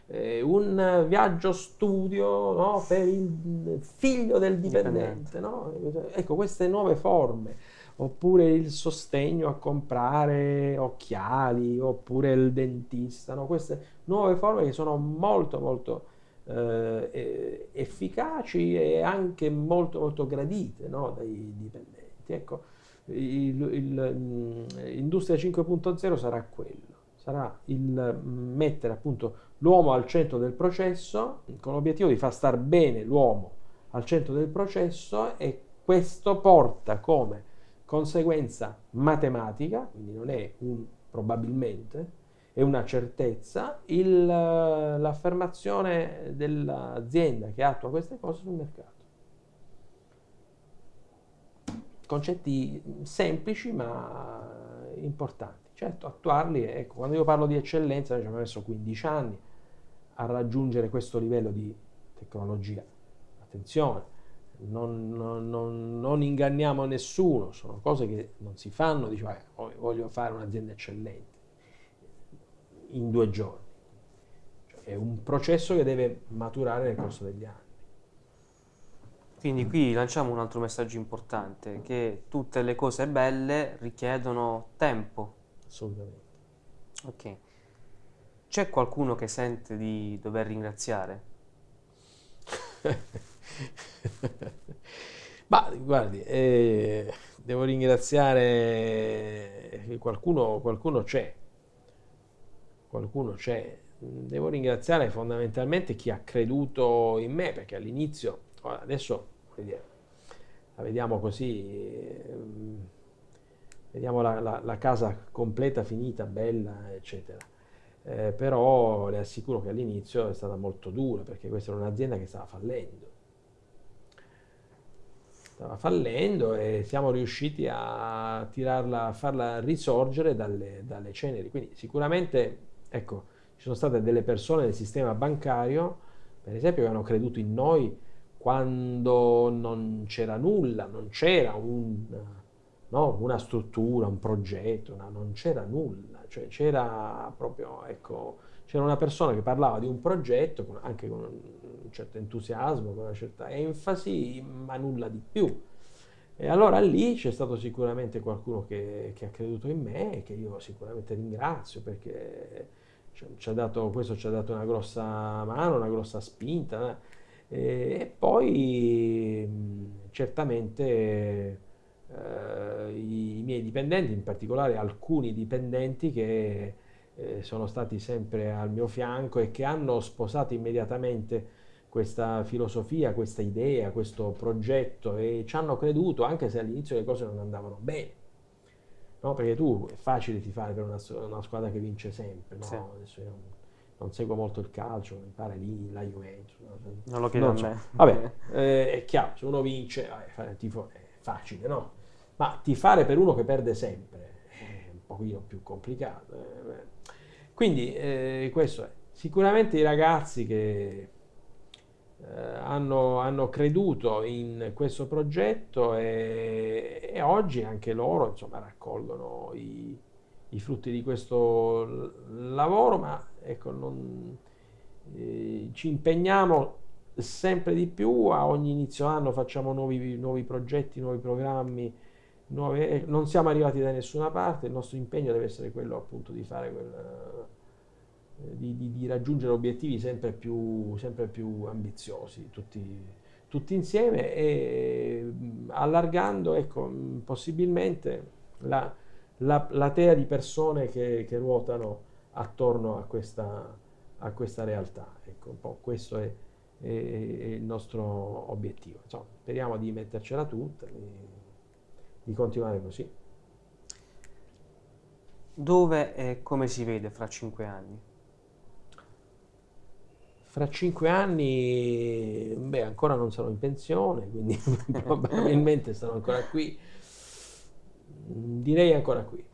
eh, un viaggio studio no? per il figlio del dipendente. No? Ecco, queste nuove forme, oppure il sostegno a comprare occhiali, oppure il dentista, no? queste nuove forme che sono molto molto eh, efficaci e anche molto molto gradite dai dipendenti. Ecco, l'industria 5.0 sarà quello, sarà il mettere appunto l'uomo al centro del processo, con l'obiettivo di far star bene l'uomo al centro del processo e questo porta come conseguenza matematica, quindi non è un probabilmente, è una certezza, il, l'affermazione dell'azienda che attua queste cose sul mercato. Concetti semplici ma importanti. Certo, attuarli, ecco, quando io parlo di eccellenza, ci abbiamo messo 15 anni, a raggiungere questo livello di tecnologia. Attenzione, non, non, non, inganniamo nessuno, sono cose che non si fanno, dice voglio fare un'azienda eccellente in due giorni. Cioè, è un processo che deve maturare nel corso degli anni. Quindi qui lanciamo un altro messaggio importante, che tutte le cose belle richiedono tempo. Assolutamente. Ok. C'è qualcuno che sente di dover ringraziare? [LAUGHS] Ma guardi, eh, devo ringraziare qualcuno, qualcuno c'è, qualcuno c'è. Devo ringraziare fondamentalmente chi ha creduto in me, perché all'inizio, adesso dire, la vediamo così, eh, vediamo la, la, la casa completa, finita, bella, eccetera eh, però le assicuro che all'inizio è stata molto dura perché questa era un'azienda che stava fallendo. Stava fallendo e siamo riusciti a tirarla, a farla risorgere dalle, dalle ceneri. Quindi sicuramente, ecco, ci sono state delle persone nel sistema bancario, per esempio, che hanno creduto in noi quando non c'era nulla, non c'era un, no, una struttura, un progetto, no, non c'era nulla cioè c'era proprio, ecco, c'era una persona che parlava di un progetto anche con un certo entusiasmo, con una certa enfasi, ma nulla di più. E allora lì c'è stato sicuramente qualcuno che, che, ha creduto in me e che io sicuramente ringrazio perché ci ha dato, questo ci ha dato una grossa mano, una grossa spinta. E, e poi certamente eh, i, i, miei dipendenti, in particolare alcuni dipendenti che eh, sono stati sempre al mio fianco e che hanno sposato immediatamente questa filosofia, questa idea, questo progetto e ci hanno creduto anche se all'inizio le cose non andavano bene. No? Perché tu è facile ti fare per una, una squadra che vince sempre. No? Sì. Adesso io non seguo molto il calcio, mi pare lì la Juventus. Non lo chiedo a me. Vabbè, eh, è chiaro, se uno vince, vabbè, fare il tifo è facile, no? ma tifare per uno che perde sempre è un pochino più complicato. Eh. Quindi eh, questo è. Sicuramente i ragazzi che eh, hanno, hanno, creduto in questo progetto e, e, oggi anche loro insomma, raccolgono i, i, frutti di questo lavoro, ma ecco, non, eh, ci impegniamo sempre di più, a ogni inizio anno facciamo nuovi, nuovi progetti, nuovi programmi, nuove, eh, non siamo arrivati da nessuna parte, il nostro impegno deve essere quello appunto di fare quel, eh, di, di, di, raggiungere obiettivi sempre più, sempre più ambiziosi, tutti, tutti, insieme e allargando ecco, possibilmente la, la, la di persone che, che ruotano attorno a questa, a questa realtà. Ecco, un po' questo è, è, è il nostro obiettivo. Insomma, speriamo di mettercela tutta di continuare così. Dove e come si vede fra cinque anni? Fra cinque anni, beh, ancora non sono in pensione, quindi [LAUGHS] probabilmente sarò ancora qui. Direi ancora qui.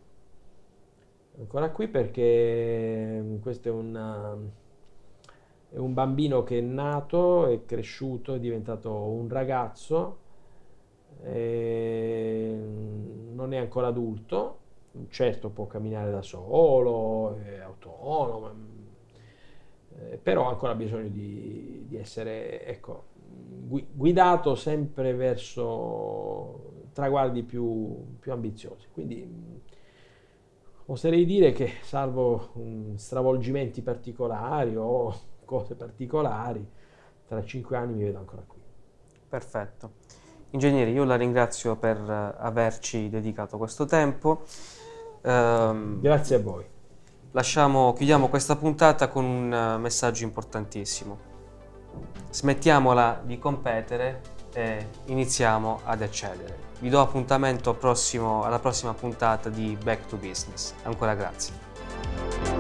Ancora qui perché questo è un, è un bambino che è nato, è cresciuto, è diventato un ragazzo eh, non è ancora adulto, certo può camminare da solo, è autonomo, eh, però ancora bisogno di, di essere ecco, guidato sempre verso traguardi più, più ambiziosi. Quindi oserei dire che salvo um, stravolgimenti particolari o [LAUGHS] cose particolari, tra cinque anni mi vedo ancora qui. Perfetto. Ingegnere, io la ringrazio per averci dedicato questo tempo. Um, Grazie a voi. Lasciamo, chiudiamo questa puntata con un messaggio importantissimo. Smettiamola di competere e iniziamo ad eccellere. Vi do appuntamento prossimo, alla prossima puntata di Back to Business. Ancora grazie.